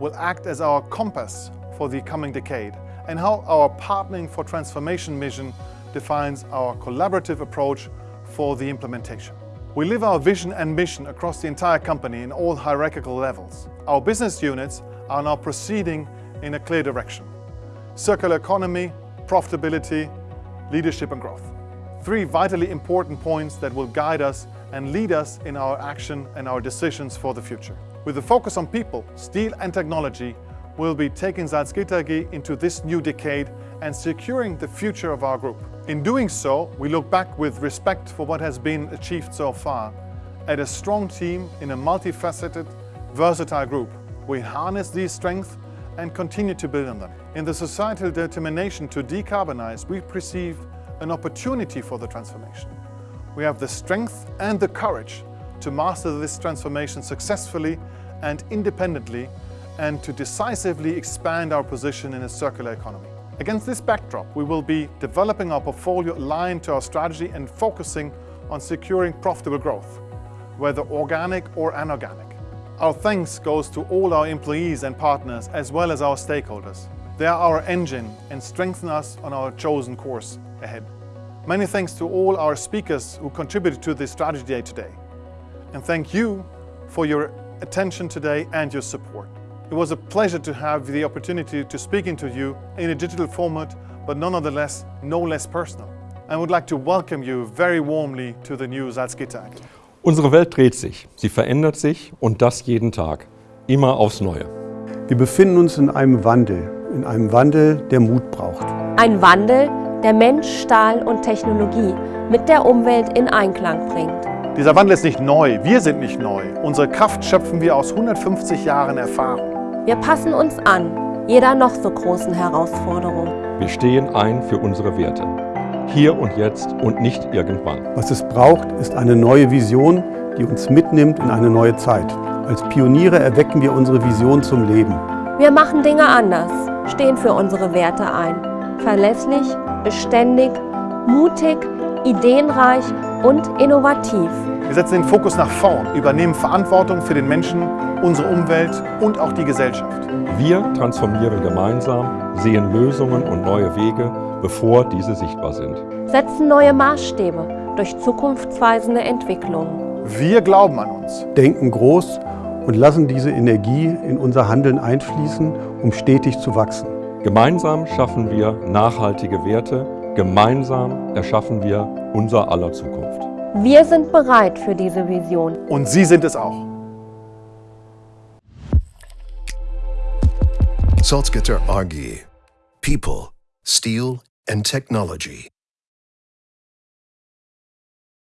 will act as our compass for the coming decade, and how our partnering for transformation mission defines our collaborative approach for the implementation. We live our vision and mission across the entire company in all hierarchical levels. Our business units are now proceeding in a clear direction. Circular economy, profitability, leadership and growth. Three vitally important points that will guide us and lead us in our action and our decisions for the future. With a focus on people, steel and technology, we'll be taking Salzgitter AG into this new decade and securing the future of our group. In doing so, we look back with respect for what has been achieved so far at a strong team in a multifaceted, versatile group. We harness these strengths and continue to build on them. In the societal determination to decarbonize, we perceive an opportunity for the transformation. We have the strength and the courage to master this transformation successfully and independently and to decisively expand our position in a circular economy. Against this backdrop, we will be developing our portfolio aligned to our strategy and focusing on securing profitable growth, whether organic or inorganic. Our thanks goes to all our employees and partners as well as our stakeholders. They are our engine and strengthen us on our chosen course ahead. Many thanks to all our speakers who contributed to this strategy day today. And thank you for your attention today and your support. It was a pleasure to have the opportunity to speak into you in a digital format, but nonetheless no less personal. I would like to welcome you very warmly to the new Salzgitter. Unsere Welt dreht sich, sie verändert sich und das jeden Tag, immer aufs Neue. Wir befinden uns in einem Wandel, in einem Wandel, der Mut braucht. Ein Wandel, der Mensch, Stahl und Technologie mit der Umwelt in Einklang bringt. Dieser Wandel ist nicht neu, wir sind nicht neu. Unsere Kraft schöpfen wir aus 150 Jahren Erfahrung. Wir passen uns an, jeder noch so großen Herausforderung. Wir stehen ein für unsere Werte. Hier und jetzt und nicht irgendwann. Was es braucht, ist eine neue Vision, die uns mitnimmt in eine neue Zeit. Als Pioniere erwecken wir unsere Vision zum Leben. Wir machen Dinge anders, stehen für unsere Werte ein. Verlässlich, beständig, mutig, ideenreich und innovativ. Wir setzen den Fokus nach vorn, übernehmen Verantwortung für den Menschen, unsere Umwelt und auch die Gesellschaft. Wir transformieren gemeinsam, sehen Lösungen und neue Wege, bevor diese sichtbar sind. Setzen neue Maßstäbe durch zukunftsweisende Entwicklungen. Wir glauben an uns. Denken groß und lassen diese Energie in unser Handeln einfließen, um stetig zu wachsen. Gemeinsam schaffen wir nachhaltige Werte, gemeinsam erschaffen wir unser aller Zukunft. Wir sind bereit für diese Vision. Und Sie sind es auch. Salzgitter AG. People, steel, and technology.